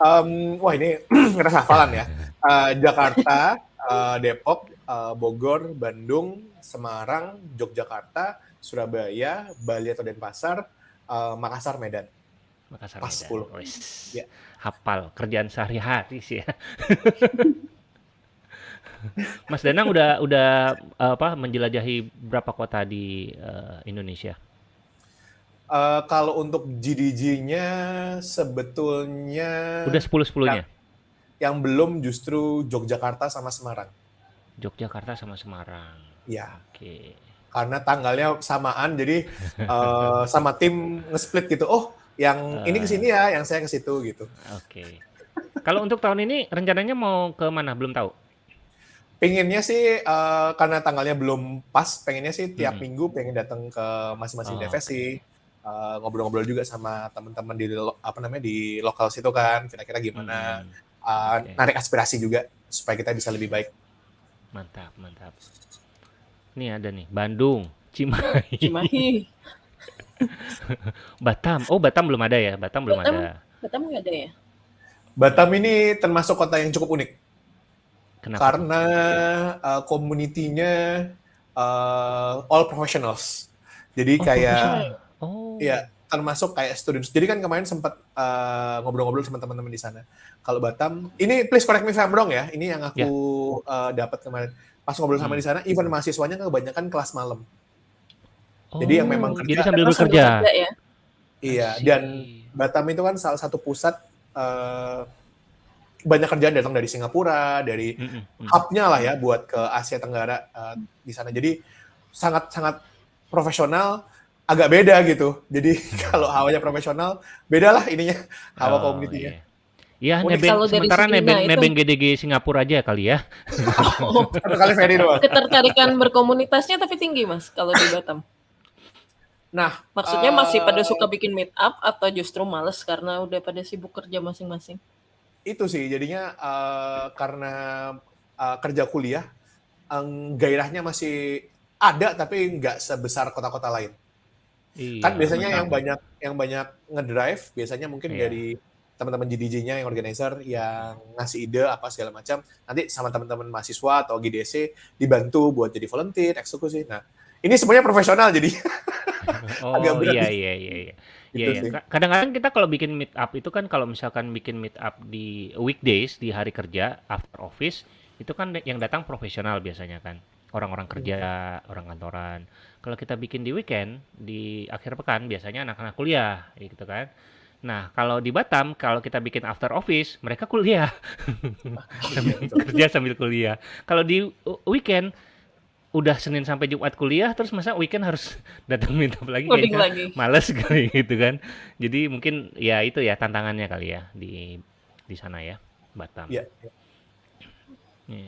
Um, wah ini ngerasa hafalan ya. Uh, Jakarta, uh, Depok, uh, Bogor, Bandung, Semarang, Yogyakarta, Surabaya, Bali atau Denpasar, uh, Makassar, Medan. Makassar, Pas Medan. 10. Ya. Hafal kerjaan sehari-hari sih ya. Mas Danang udah udah apa menjelajahi berapa kota di uh, Indonesia? Uh, kalau untuk GDG-nya sebetulnya udah 10 10-nya. Yang, yang belum justru Yogyakarta sama Semarang. Yogyakarta sama Semarang. Iya. Oke. Okay. Karena tanggalnya samaan, jadi uh, sama tim nge-split gitu. Oh, yang uh, ini ke sini ya, yang saya ke situ gitu. Oke. Okay. Kalau untuk tahun ini rencananya mau ke mana? Belum tahu. Pengennya sih uh, karena tanggalnya belum pas, pengennya sih tiap hmm. minggu pengen datang ke masing-masing oh, DFS okay. sih. Uh, ngobrol-ngobrol juga sama teman-teman di apa namanya di lokal situ kan, kira-kira gimana. Hmm. Uh, okay. Narik aspirasi juga supaya kita bisa lebih baik. Mantap, mantap. Ini ada nih, Bandung, Cimahi. Cimahi. Batam. Oh, Batam belum ada ya? Batam belum Batam, ada. Batam nggak ada ya? Batam ini termasuk kota yang cukup unik. Kenapa? Karena uh, komunitinya uh, all professionals. Jadi oh, kayak oh. ya termasuk kayak students. Jadi kan kemarin sempat uh, ngobrol-ngobrol sama teman-teman di sana. Kalau Batam, ini please correct me if I'm wrong ya. Ini yang aku yeah. Ya. uh, dapat kemarin. Pas ngobrol sama hmm. di sana, even mahasiswanya kebanyakan kelas malam. Oh, jadi yang memang kerja. Jadi sambil bekerja. ya? Iya, dan Batam itu kan salah satu pusat uh, banyak kerjaan datang dari Singapura, dari mm -hmm. hubnya lah ya buat ke Asia Tenggara uh, di sana. Jadi sangat sangat profesional agak beda gitu. Jadi kalau hawanya profesional, beda lah ininya hawa oh, komunitinya. Iya. Iya, nebeng, sementara nebeng, nebeng GDG Singapura aja kali ya. Oh, kali Ferry doang. Ketertarikan berkomunitasnya tapi tinggi mas kalau di Batam. Nah, maksudnya uh, masih pada suka bikin meet up atau justru males karena udah pada sibuk kerja masing-masing? Itu sih, jadinya uh, karena uh, kerja kuliah, um, gairahnya masih ada tapi nggak sebesar kota-kota lain. Iya, kan biasanya benar. yang banyak yang banyak ngedrive biasanya mungkin iya. dari teman-teman GDJ-nya yang organizer yang ngasih ide apa segala macam nanti sama teman-teman mahasiswa atau GDC dibantu buat jadi volunteer eksekusi nah ini semuanya profesional jadi oh agak berat iya iya iya iya Iya, gitu iya. Kadang-kadang kita kalau bikin meet up itu kan kalau misalkan bikin meet up di weekdays di hari kerja after office itu kan yang datang profesional biasanya kan orang-orang kerja, hmm. orang kantoran. Kalau kita bikin di weekend, di akhir pekan biasanya anak-anak kuliah, gitu kan. Nah, kalau di Batam, kalau kita bikin after office, mereka kuliah. sambil kerja sambil kuliah. Kalau di weekend, udah Senin sampai Jumat kuliah, terus masa weekend harus datang minta lagi kayaknya lagi. males kali gitu kan. Jadi mungkin ya itu ya tantangannya kali ya di di sana ya, Batam. Iya. Yeah.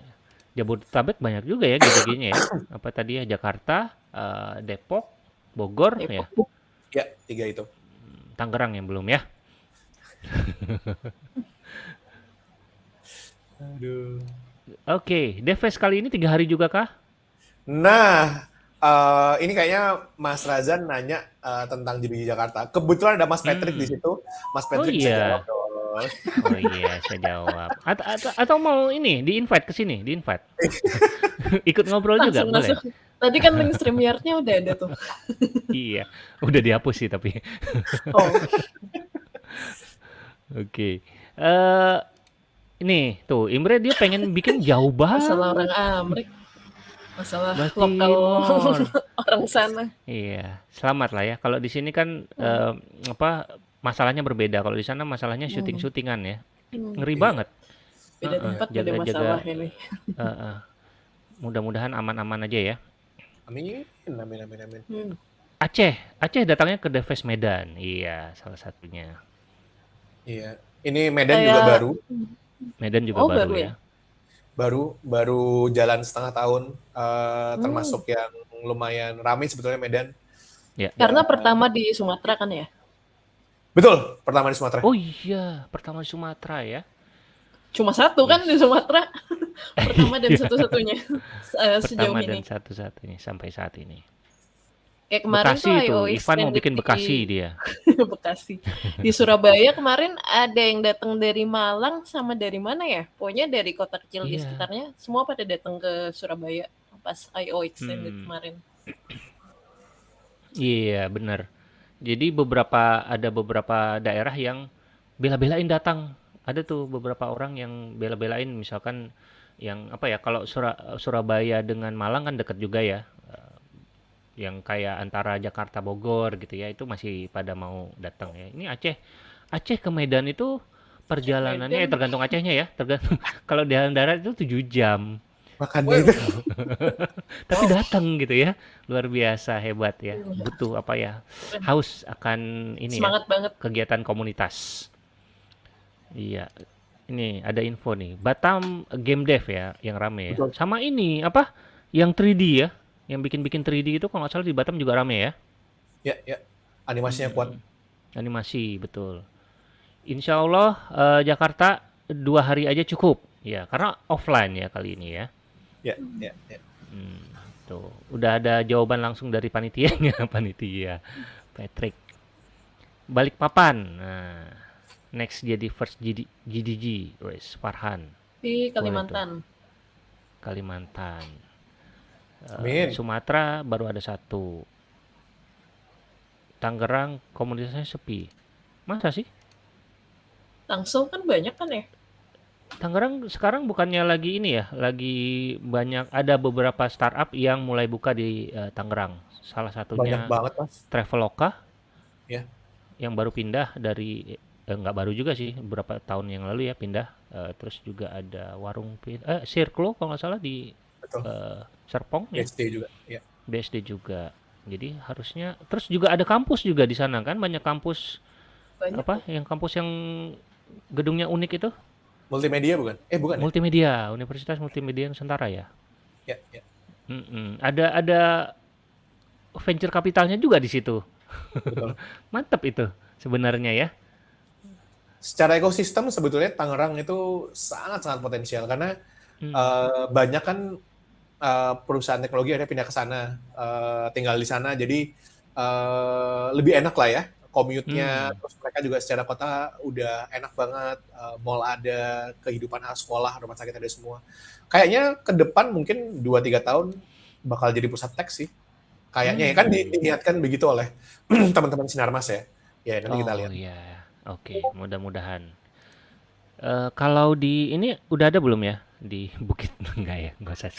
Yeah. Jabodetabek banyak juga ya GDG-nya ya. Apa tadi ya Jakarta, uh, Depok, Bogor Depok. ya. Ya, tiga itu. Tangerang yang belum ya. Aduh. Oke, okay. Deves kali ini tiga hari juga kah? Nah, uh, ini kayaknya Mas Razan nanya uh, tentang GDG Jakarta. Kebetulan ada Mas Patrick hmm. di situ. Mas oh Patrick oh, iya. Oh iya, saya jawab. Atau, atau, atau mau ini di invite ke sini, di invite. Ikut ngobrol juga boleh. Tadi kan link StreamYard-nya udah ada tuh. iya, udah dihapus sih tapi. oh. Oke. Okay. Uh, eh, ini tuh Imre dia pengen bikin jauh banget. Salah orang Amrik. Masalah lokal orang sana. Iya, selamat lah ya. Kalau di sini kan Hmm. eh, apa masalahnya berbeda. Kalau di sana masalahnya Hmm. syuting-syutingan ya. Hmm. Ngeri Iya. banget. Beda tempat beda jaga-jaga masalah ini. heeh. Mudah-mudahan aman-aman aja ya. Amin, amin, amin, amin. Hmm. Aceh, Aceh datangnya ke Deves Medan. Iya, salah satunya. Iya. Ini Medan juga Kayak baru, Medan juga oh baru baru ya. ya? Baru, baru jalan setengah tahun. eh, Hmm. termasuk yang lumayan ramai sebetulnya Medan. Ya. Karena Dan pertama di Sumatera kan ya? betul, pertama di Sumatera. Oh iya, pertama di Sumatera ya. Cuma satu kan di. Sumatera. Pertama dan Iya, satu-satunya eh, sejauh pertama ini. dan satu-satunya sampai saat ini. Kayak kemarin tuh Bekasi itu, IO Ivan mau bikin Bekasi di dia. Bekasi. Di Surabaya kemarin ada yang datang dari Malang sama dari mana ya? Pokoknya dari kota kecil di Iya. sekitarnya semua pada datang ke Surabaya pas IO extended Hmm. kemarin. Iya, benar. Jadi beberapa ada beberapa daerah yang bela-belain datang. Ada tuh beberapa orang yang bela-belain misalkan yang apa ya kalau Sura- Surabaya dengan Malang kan dekat juga ya. Yang kayak antara Jakarta Bogor gitu ya itu masih pada mau datang ya. Ini Aceh. Aceh ke Medan itu perjalanannya eh, Medan. tergantung Acehnya ya, tergantung kalau di dalam darat itu 7 jam. Makanya itu. Tapi Wow. datang gitu ya. Luar biasa hebat ya. Butuh apa ya? Haus akan ini ya, Semangat banget. kegiatan komunitas. Iya. Ini ada info nih. Batam Game Dev ya yang rame ya. Betul. Sama ini apa? Yang 3D ya. Yang bikin-bikin 3D itu kalau nggak salah di Batam juga rame ya. Ya, ya. Animasinya kuat. Hmm, Animasi betul. Insya Allah eh, Jakarta dua hari aja cukup. Ya, karena offline ya kali ini ya. Ya, ya, ya. Hmm, tuh, udah ada jawaban langsung dari panitianya, panitia. Patrick. Balikpapan. Nah, next jadi first GD, GDG, wes Farhan, Di. Kalimantan. Kalimantan. Eh, Amin. Sumatera baru ada satu. Tangerang komunitasnya sepi. Masa sih? Tangsel kan banyak kan ya? Tangerang sekarang bukannya lagi ini ya, lagi banyak ada beberapa startup yang mulai buka di eh, Tangerang. Salah Banyak satunya banget, Mas. Traveloka Ya. yang baru pindah dari eh, nggak baru juga sih, beberapa tahun yang lalu ya pindah. Eh, terus juga ada warung eh Circlo kalau nggak salah di Betul. Serpong ya, BSD juga. Ya. BSD juga. Jadi harusnya terus juga ada kampus juga di sana kan, banyak kampus Banyak. apa yang kampus yang gedungnya unik itu Multimedia bukan? Eh, bukan ya? Multimedia, Universitas Multimedia Nusantara ya. Ya, ya. Mm-mm. Ada ada venture kapitalnya juga di situ. Betul. Mantap itu sebenarnya ya. Secara ekosistem sebetulnya Tangerang itu sangat-sangat potensial karena Hmm. eh, banyak kan eh, perusahaan teknologi akhirnya pindah ke sana, eh, tinggal di sana, jadi eh, lebih enak lah ya commute-nya. Hmm. Terus mereka juga secara kota udah enak banget, eh, mall ada, kehidupan sekolah, rumah sakit ada semua. Kayaknya ke depan mungkin 2-3 tahun bakal jadi pusat teks sih. Kayaknya ya kan Hmm. di- diniatkan begitu oleh teman-teman Sinarmas ya. Ya nanti kita Oh lihat. iya, oke, mudah-mudahan. Eh, kalau di ini udah ada belum ya di Bukit enggak ya? Enggak usah.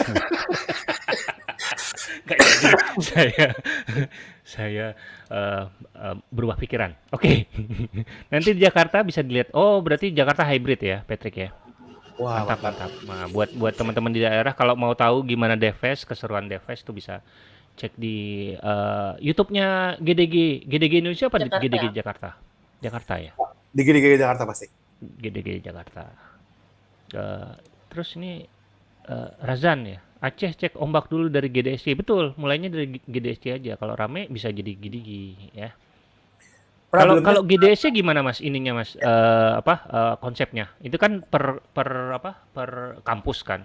Enggak jadi. Saya saya eh, eh, berubah pikiran. Oke. Nanti di Jakarta bisa dilihat. Oh, berarti Jakarta hybrid ya, Patrick ya. Wah, Mantap, mantap. Nah, buat buat teman-teman di daerah kalau mau tahu gimana Deves, keseruan Deves tuh bisa cek di eh, YouTube-nya GDG, GDG Indonesia apa Jakarta. GDG Jakarta? Jakarta ya, Di Gede-Gede Jakarta pasti. GDG Jakarta. Terus ini eh, Razan ya, Aceh cek ombak dulu dari GDSC, betul. Mulainya dari GDSC aja. Kalau rame bisa jadi GDG ya. Kalau kalau GDSC gimana Mas ininya Mas Eh, apa eh, konsepnya? Itu kan per per apa? Per kampus kan.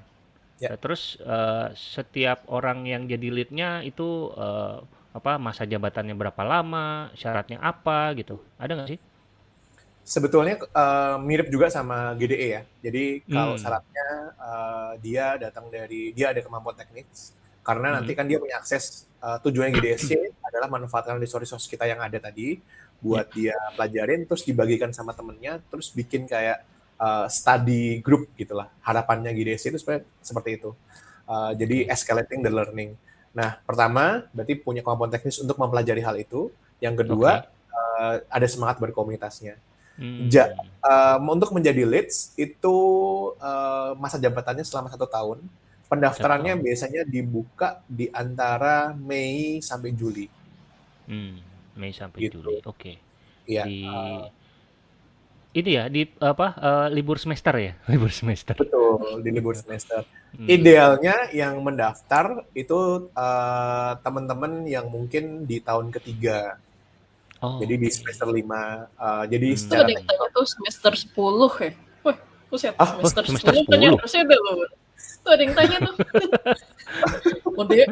Ya. Eh, Terus eh, setiap orang yang jadi leadnya itu eh, apa masa jabatannya berapa lama, syaratnya apa gitu. Ada nggak sih? Sebetulnya eh, mirip juga sama GDE ya. Jadi kalau Hmm. syaratnya eh, dia datang dari dia ada kemampuan teknis karena Hmm. nanti kan dia punya akses eh, tujuannya GDSC adalah manfaatkan resource-resource kita yang ada tadi buat dia pelajarin terus dibagikan sama temennya terus bikin kayak eh, study group gitulah. Harapannya GDSC itu sebenarnya seperti itu. Uh, jadi escalating the learning. Nah, pertama berarti punya kemampuan teknis untuk mempelajari hal itu. Yang kedua, okay. uh, ada semangat berkomunitasnya. Hmm. Ja, uh, untuk menjadi leads itu uh, masa jabatannya selama satu tahun. Pendaftarannya satu. biasanya dibuka di antara Mei sampai Juli. Hmm, Mei sampai gitu. Juli, oke. Okay. Iya. Di uh, ini ya di apa uh, libur semester ya libur semester betul di libur semester hmm. idealnya yang mendaftar itu uh, teman-teman yang mungkin di tahun ketiga Oh, jadi di semester 5. Uh, eh, jadi hmm. secara itu tuh semester 10 ya. Wah, buset, ah, semester, oh, semester 10, 10 kan ya harusnya udah loh. Tuh ada yang tanya tuh. Mau DO.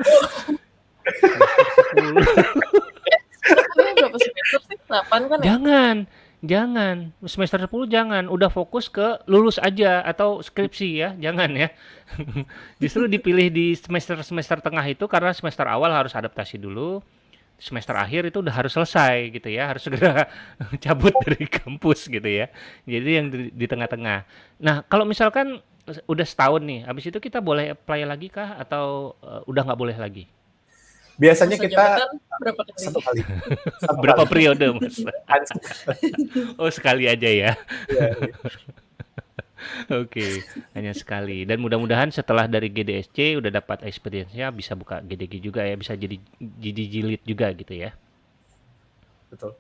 berapa semester sih? 8 kan ya? Jangan. Jangan, semester 10 jangan, udah fokus ke lulus aja atau skripsi ya, jangan ya. Justru dipilih di semester-semester tengah itu karena semester awal harus adaptasi dulu, semester akhir itu udah harus selesai gitu ya, harus segera cabut dari kampus gitu ya. Jadi yang di, tengah-tengah. Nah, kalau misalkan udah setahun nih, habis itu kita boleh apply lagi kah atau uh, udah nggak boleh lagi? Biasanya Masa kita berapa kali? Satu kali. Satu berapa kali. periode, Mas? oh, sekali aja ya. ya, ya. Oke, hanya sekali. Dan mudah-mudahan setelah dari GDSC udah dapat experience-nya bisa buka GDG juga ya, bisa jadi jadi jilid juga gitu ya. Betul.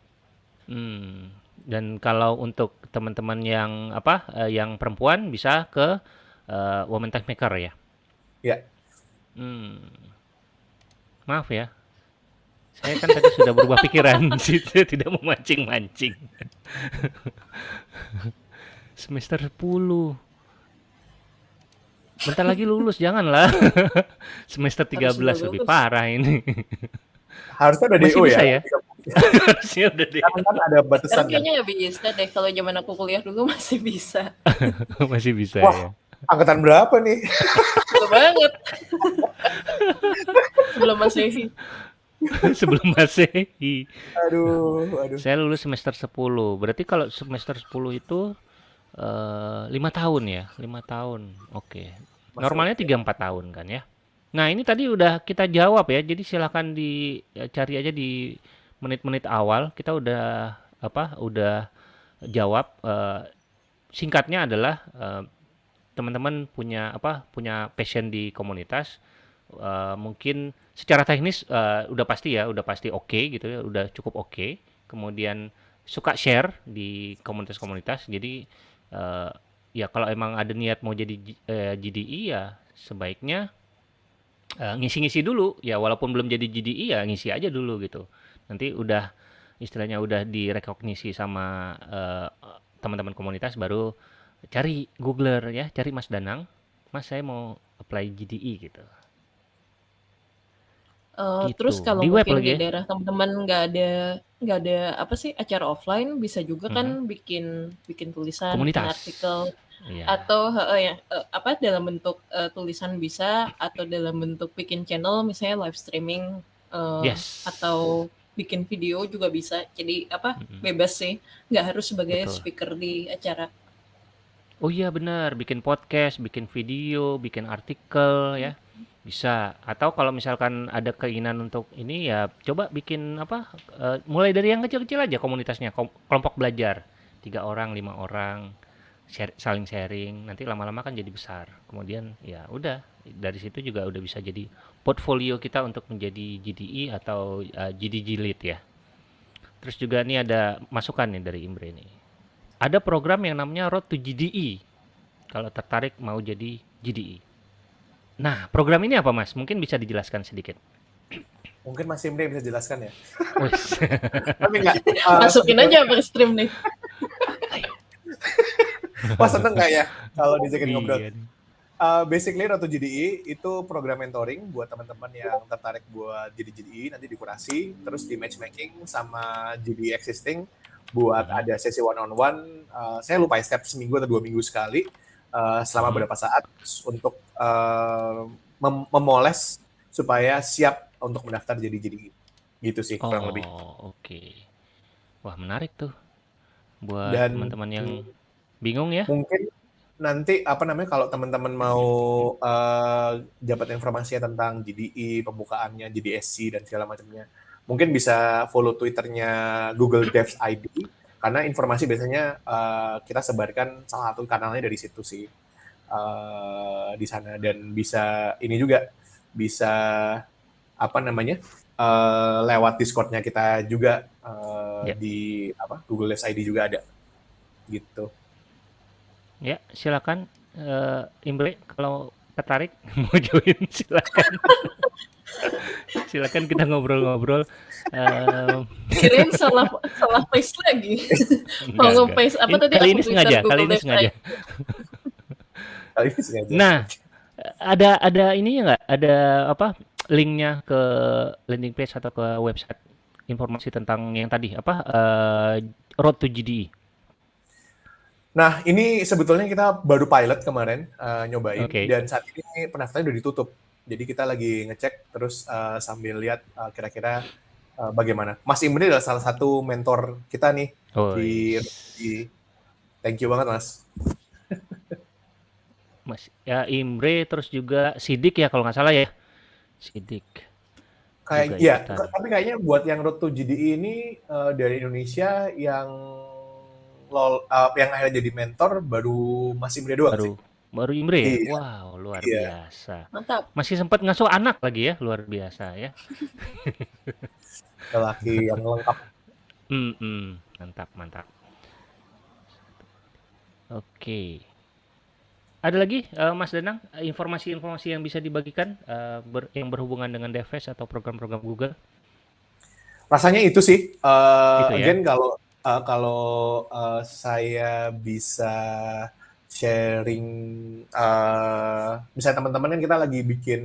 Hmm. Dan kalau untuk teman-teman yang apa, uh, yang perempuan bisa ke uh, Women Tech Maker ya. Ya. Hmm. Maaf ya. Saya kan tadi sudah berubah pikiran, tidak memancing-mancing semester 10 bentar lagi lulus janganlah. Semester 13 lebih parah ini. Harusnya udah Masih DO bisa ya, ya? harusnya udah DO kan ada batasan kayaknya nggak bisa deh kalau zaman aku kuliah dulu masih bisa. Masih bisa Wah, ya? angkatan berapa nih? Betul banget. Sebelum masih sebelum Masehi. Aduh, aduh. Saya lulus semester 10. Berarti kalau semester 10 itu Eh, lima tahun ya, lima tahun. Oke. Normalnya tiga empat tahun kan ya. Nah ini tadi udah kita jawab ya. Jadi silahkan dicari aja di menit-menit awal. Kita udah apa? Udah jawab. Uh, singkatnya adalah uh, teman-teman punya apa? Punya passion di komunitas. Uh, mungkin secara teknis uh, udah pasti ya, udah pasti oke okay, gitu ya, udah cukup oke. Okay. Kemudian suka share di komunitas-komunitas. Jadi uh, ya kalau emang ada niat mau jadi uh, eh, GDI ya sebaiknya uh, ngisi-ngisi dulu. Ya walaupun belum jadi GDI ya ngisi aja dulu gitu. Nanti udah istilahnya udah direkognisi sama teman-teman komunitas baru cari googler ya cari Mas Danang Mas saya mau apply GDI gitu Uh, gitu. Terus kalau di mungkin di ya? daerah teman-teman nggak ada nggak ada apa sih acara offline bisa juga kan hmm. bikin bikin tulisan, bikin artikel yeah. atau uh, ya uh, apa dalam bentuk uh, tulisan bisa atau dalam bentuk bikin channel misalnya live streaming uh, yes. atau bikin video juga bisa. Jadi apa -hmm. bebas sih nggak harus sebagai Betul. speaker di acara. Oh iya benar bikin podcast, bikin video, bikin artikel ya bisa, atau kalau misalkan ada keinginan untuk ini ya coba bikin apa, uh, mulai dari yang kecil-kecil aja komunitasnya, kelompok belajar, tiga orang, lima orang, share saling sharing, nanti lama-lama kan jadi besar. Kemudian ya udah, dari situ juga udah bisa jadi portfolio kita untuk menjadi GDI atau, uh, eh, GDG Lead ya. Terus juga nih ada masukan nih dari Imbre nih. Ada program yang namanya Road to GDI, kalau tertarik mau jadi GDI. Nah, program ini apa Mas? Mungkin bisa dijelaskan sedikit. Mungkin Mas Imre bisa jelaskan ya. Tapi enggak. Uh, Masukin aja per stream nih. Wah seneng nggak ya kalau dijakin ngobrol? Uh, basically Ratu GDI itu program mentoring buat teman-teman yang tertarik buat jadi GDI nanti dikurasi terus di matchmaking sama GDI existing buat hmm. ada sesi one on one. Uh, saya lupa ya step seminggu atau dua minggu sekali uh, selama hmm. beberapa saat untuk uh, mem memoles supaya siap untuk mendaftar jadi jadi gitu sih oh, kurang lebih. Oh oke, okay. wah menarik tuh buat teman-teman yang bingung ya. Mungkin nanti apa namanya kalau teman-teman mau uh, dapat informasinya tentang GDE, pembukaannya, GDSC dan segala macamnya, mungkin bisa follow Twitternya Google Devs ID karena informasi biasanya uh, kita sebarkan salah satu kanalnya dari situ sih uh, di sana dan bisa ini juga bisa apa namanya uh, lewat Discordnya kita juga uh, yeah. di apa Google Devs ID juga ada gitu. Ya, silakan uh, Imbre kalau tertarik mau join silakan. silakan kita ngobrol-ngobrol. Uh, Kirain salah salah paste lagi. mau nge-paste apa tadi? Kali ini sengaja, kali ini sengaja. kali ini sengaja. Nah, ada ada ini nggak? Ada apa? Linknya ke landing page atau ke website informasi tentang yang tadi apa? Uh, Road to GDE. Nah, ini sebetulnya kita baru pilot kemarin uh, nyobain okay. dan saat ini pendaftaran udah ditutup. Jadi kita lagi ngecek terus uh, sambil lihat uh, kira-kira uh, bagaimana. Mas Imre adalah salah satu mentor kita nih oh, di, yes. di Thank you banget, Mas. Mas ya Imre terus juga Sidik ya kalau nggak salah ya. Sidik. Kayak iya, tapi kayaknya buat yang Road to GDE ini uh, dari Indonesia yang lol uh, yang akhirnya jadi mentor baru masih Imre doang baru sih. Baru Imre ya? Iya. Wow, luar iya. biasa. Mantap. Masih sempat ngasuh anak lagi ya, luar biasa ya. Lelaki yang lengkap. Hmm, hmm, mantap, mantap. Oke. Ada lagi uh, Mas Danang informasi-informasi yang bisa dibagikan uh, ber, yang berhubungan dengan DevS atau program-program Google? Rasanya itu sih. Uh, itu ya? Again kalau uh, kalau uh, saya bisa sharing, uh, misalnya teman-teman kan kita lagi bikin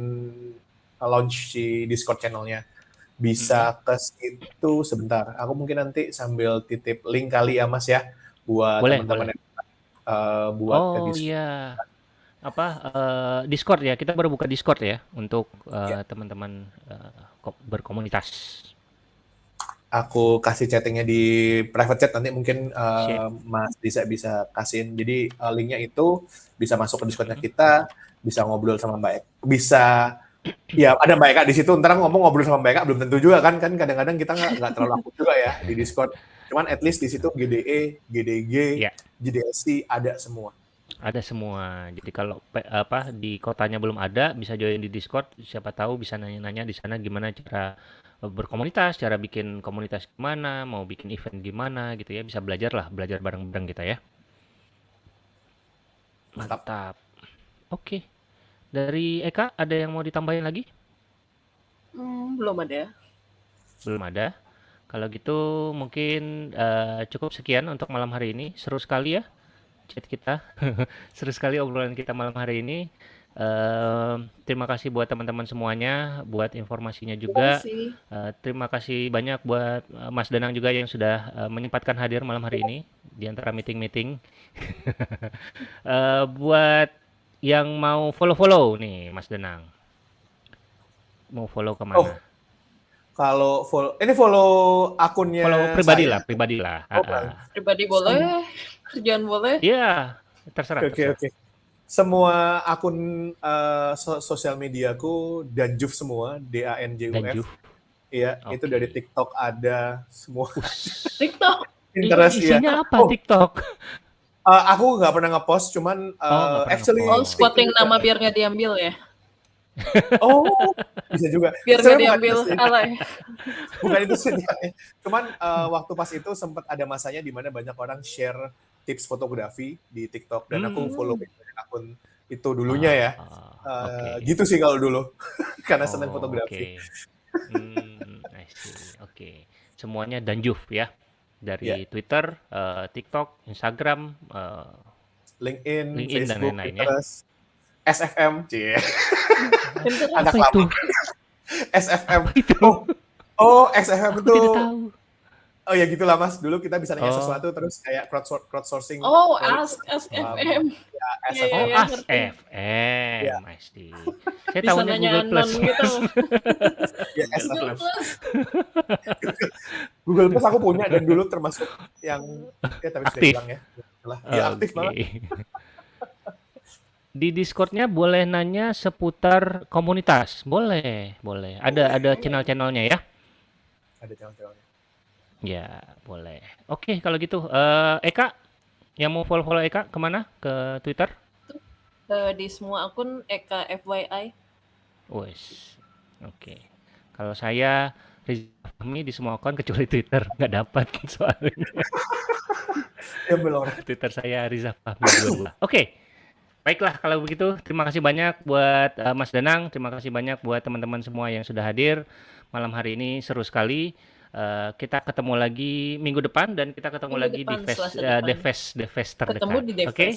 launch di Discord channelnya, bisa hmm. ke situ sebentar. Aku mungkin nanti sambil titip link kali ya Mas ya, buat teman-teman yang uh, buat oh, ke Discord. iya. Apa uh, Discord ya? Kita baru buka Discord ya untuk uh, ya. teman-teman uh, berkomunitas aku kasih chattingnya di private chat nanti mungkin uh, Mas bisa bisa kasihin. Jadi uh, linknya itu bisa masuk ke Discordnya kita, bisa ngobrol sama Mbak Eka. Bisa ya ada Mbak Eka di situ. Ntar ngomong ngobrol sama Mbak Eka belum tentu juga kan kan kadang-kadang kita nggak nggak terlalu aktif juga ya di Discord. Cuman at least di situ GDE, GDG, yeah. GDSC ada semua. Ada semua. Jadi kalau apa di kotanya belum ada, bisa join di Discord. Siapa tahu bisa nanya-nanya di sana gimana cara berkomunitas, cara bikin komunitas gimana, mau bikin event gimana gitu ya, bisa belajar lah, belajar bareng-bareng kita ya. Mantap. Oke. Dari Eka ada yang mau ditambahin lagi? Hmm, belum ada. Belum ada. Kalau gitu mungkin uh, cukup sekian untuk malam hari ini. Seru sekali ya chat kita. Seru sekali obrolan kita malam hari ini. Uh, terima kasih buat teman-teman semuanya, buat informasinya juga. Terima, uh, terima kasih banyak buat uh, Mas Danang juga yang sudah uh, menyempatkan hadir malam hari ini di antara meeting-meeting. uh, buat yang mau follow-follow nih, Mas Danang, mau follow ke mana? Oh, kalau follow, ini follow akunnya. Follow pribadi saya. lah, pribadi lah. Oh, uh, pribadi boleh, kerjaan boleh. Iya, terserah. Oke, okay, oke. Okay semua akun uh, so sosial mediaku Danjuf semua, D A N J U F. Iya, okay. itu dari TikTok ada semua. TikTok. Pinterest ya. Isinya apa oh. TikTok? Uh, aku nggak pernah ngepost, cuman uh, oh, actually oh, spotting nama biar nggak diambil ya. oh, bisa juga. Biar nggak diambil alay. Bukan itu sih. Cuman uh, waktu pas itu sempat ada masanya di mana banyak orang share tips fotografi di TikTok dan hmm. aku follow akun itu dulunya ya. Uh, ah, ah, okay. Gitu sih kalau dulu, karena oh, senang fotografi. Okay. Hmm, Oke, okay. semuanya Danjuf ya dari yeah. Twitter, uh, TikTok, Instagram, uh, LinkedIn, LinkedIn Facebook, dan lain-lain ya. SFM, cie. Ada itu? SFM. itu? Oh, oh SFM itu. Oh ya gitulah mas, dulu kita bisa nanya oh. sesuatu terus kayak crowdsourcing. Oh, Ask, Ask FM. Ya, Ask ya, FM. Oh, Ask FM, ya. Pasti. Saya tahu Google Plus. Gitu. ya, Google Plus. Google Plus aku punya dan dulu termasuk yang ya tapi sudah hilang ya. Lah, ya aktif banget. Di Discord-nya boleh nanya seputar komunitas. Boleh, boleh. Ada ada channel-channelnya ya. Ada channel-channelnya. Ya, boleh. Oke, kalau gitu eh Eka yang mau follow-follow Eka ke mana? Ke Twitter? Eh, di semua akun Eka FYI. Wes. Oke. Kalau saya Riza Fahmi di semua akun kecuali Twitter nggak dapat soalnya. Ya belum. Twitter saya Riza Fahmi 22. Oke. Baiklah kalau begitu terima kasih banyak buat uh, Mas Danang, terima kasih banyak buat teman-teman semua yang sudah hadir malam hari ini seru sekali. Uh, kita ketemu lagi minggu depan dan kita ketemu Minggu lagi depan, di Fest uh. The Fest The Fest terdekat. Ketemu di Oke.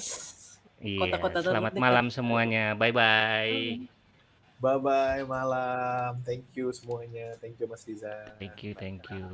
Iya. Kota-kota Selamat terdekat. malam semuanya. Bye bye. Bye bye malam. Thank you semuanya. Thank you Mas Riza. Thank you, thank you.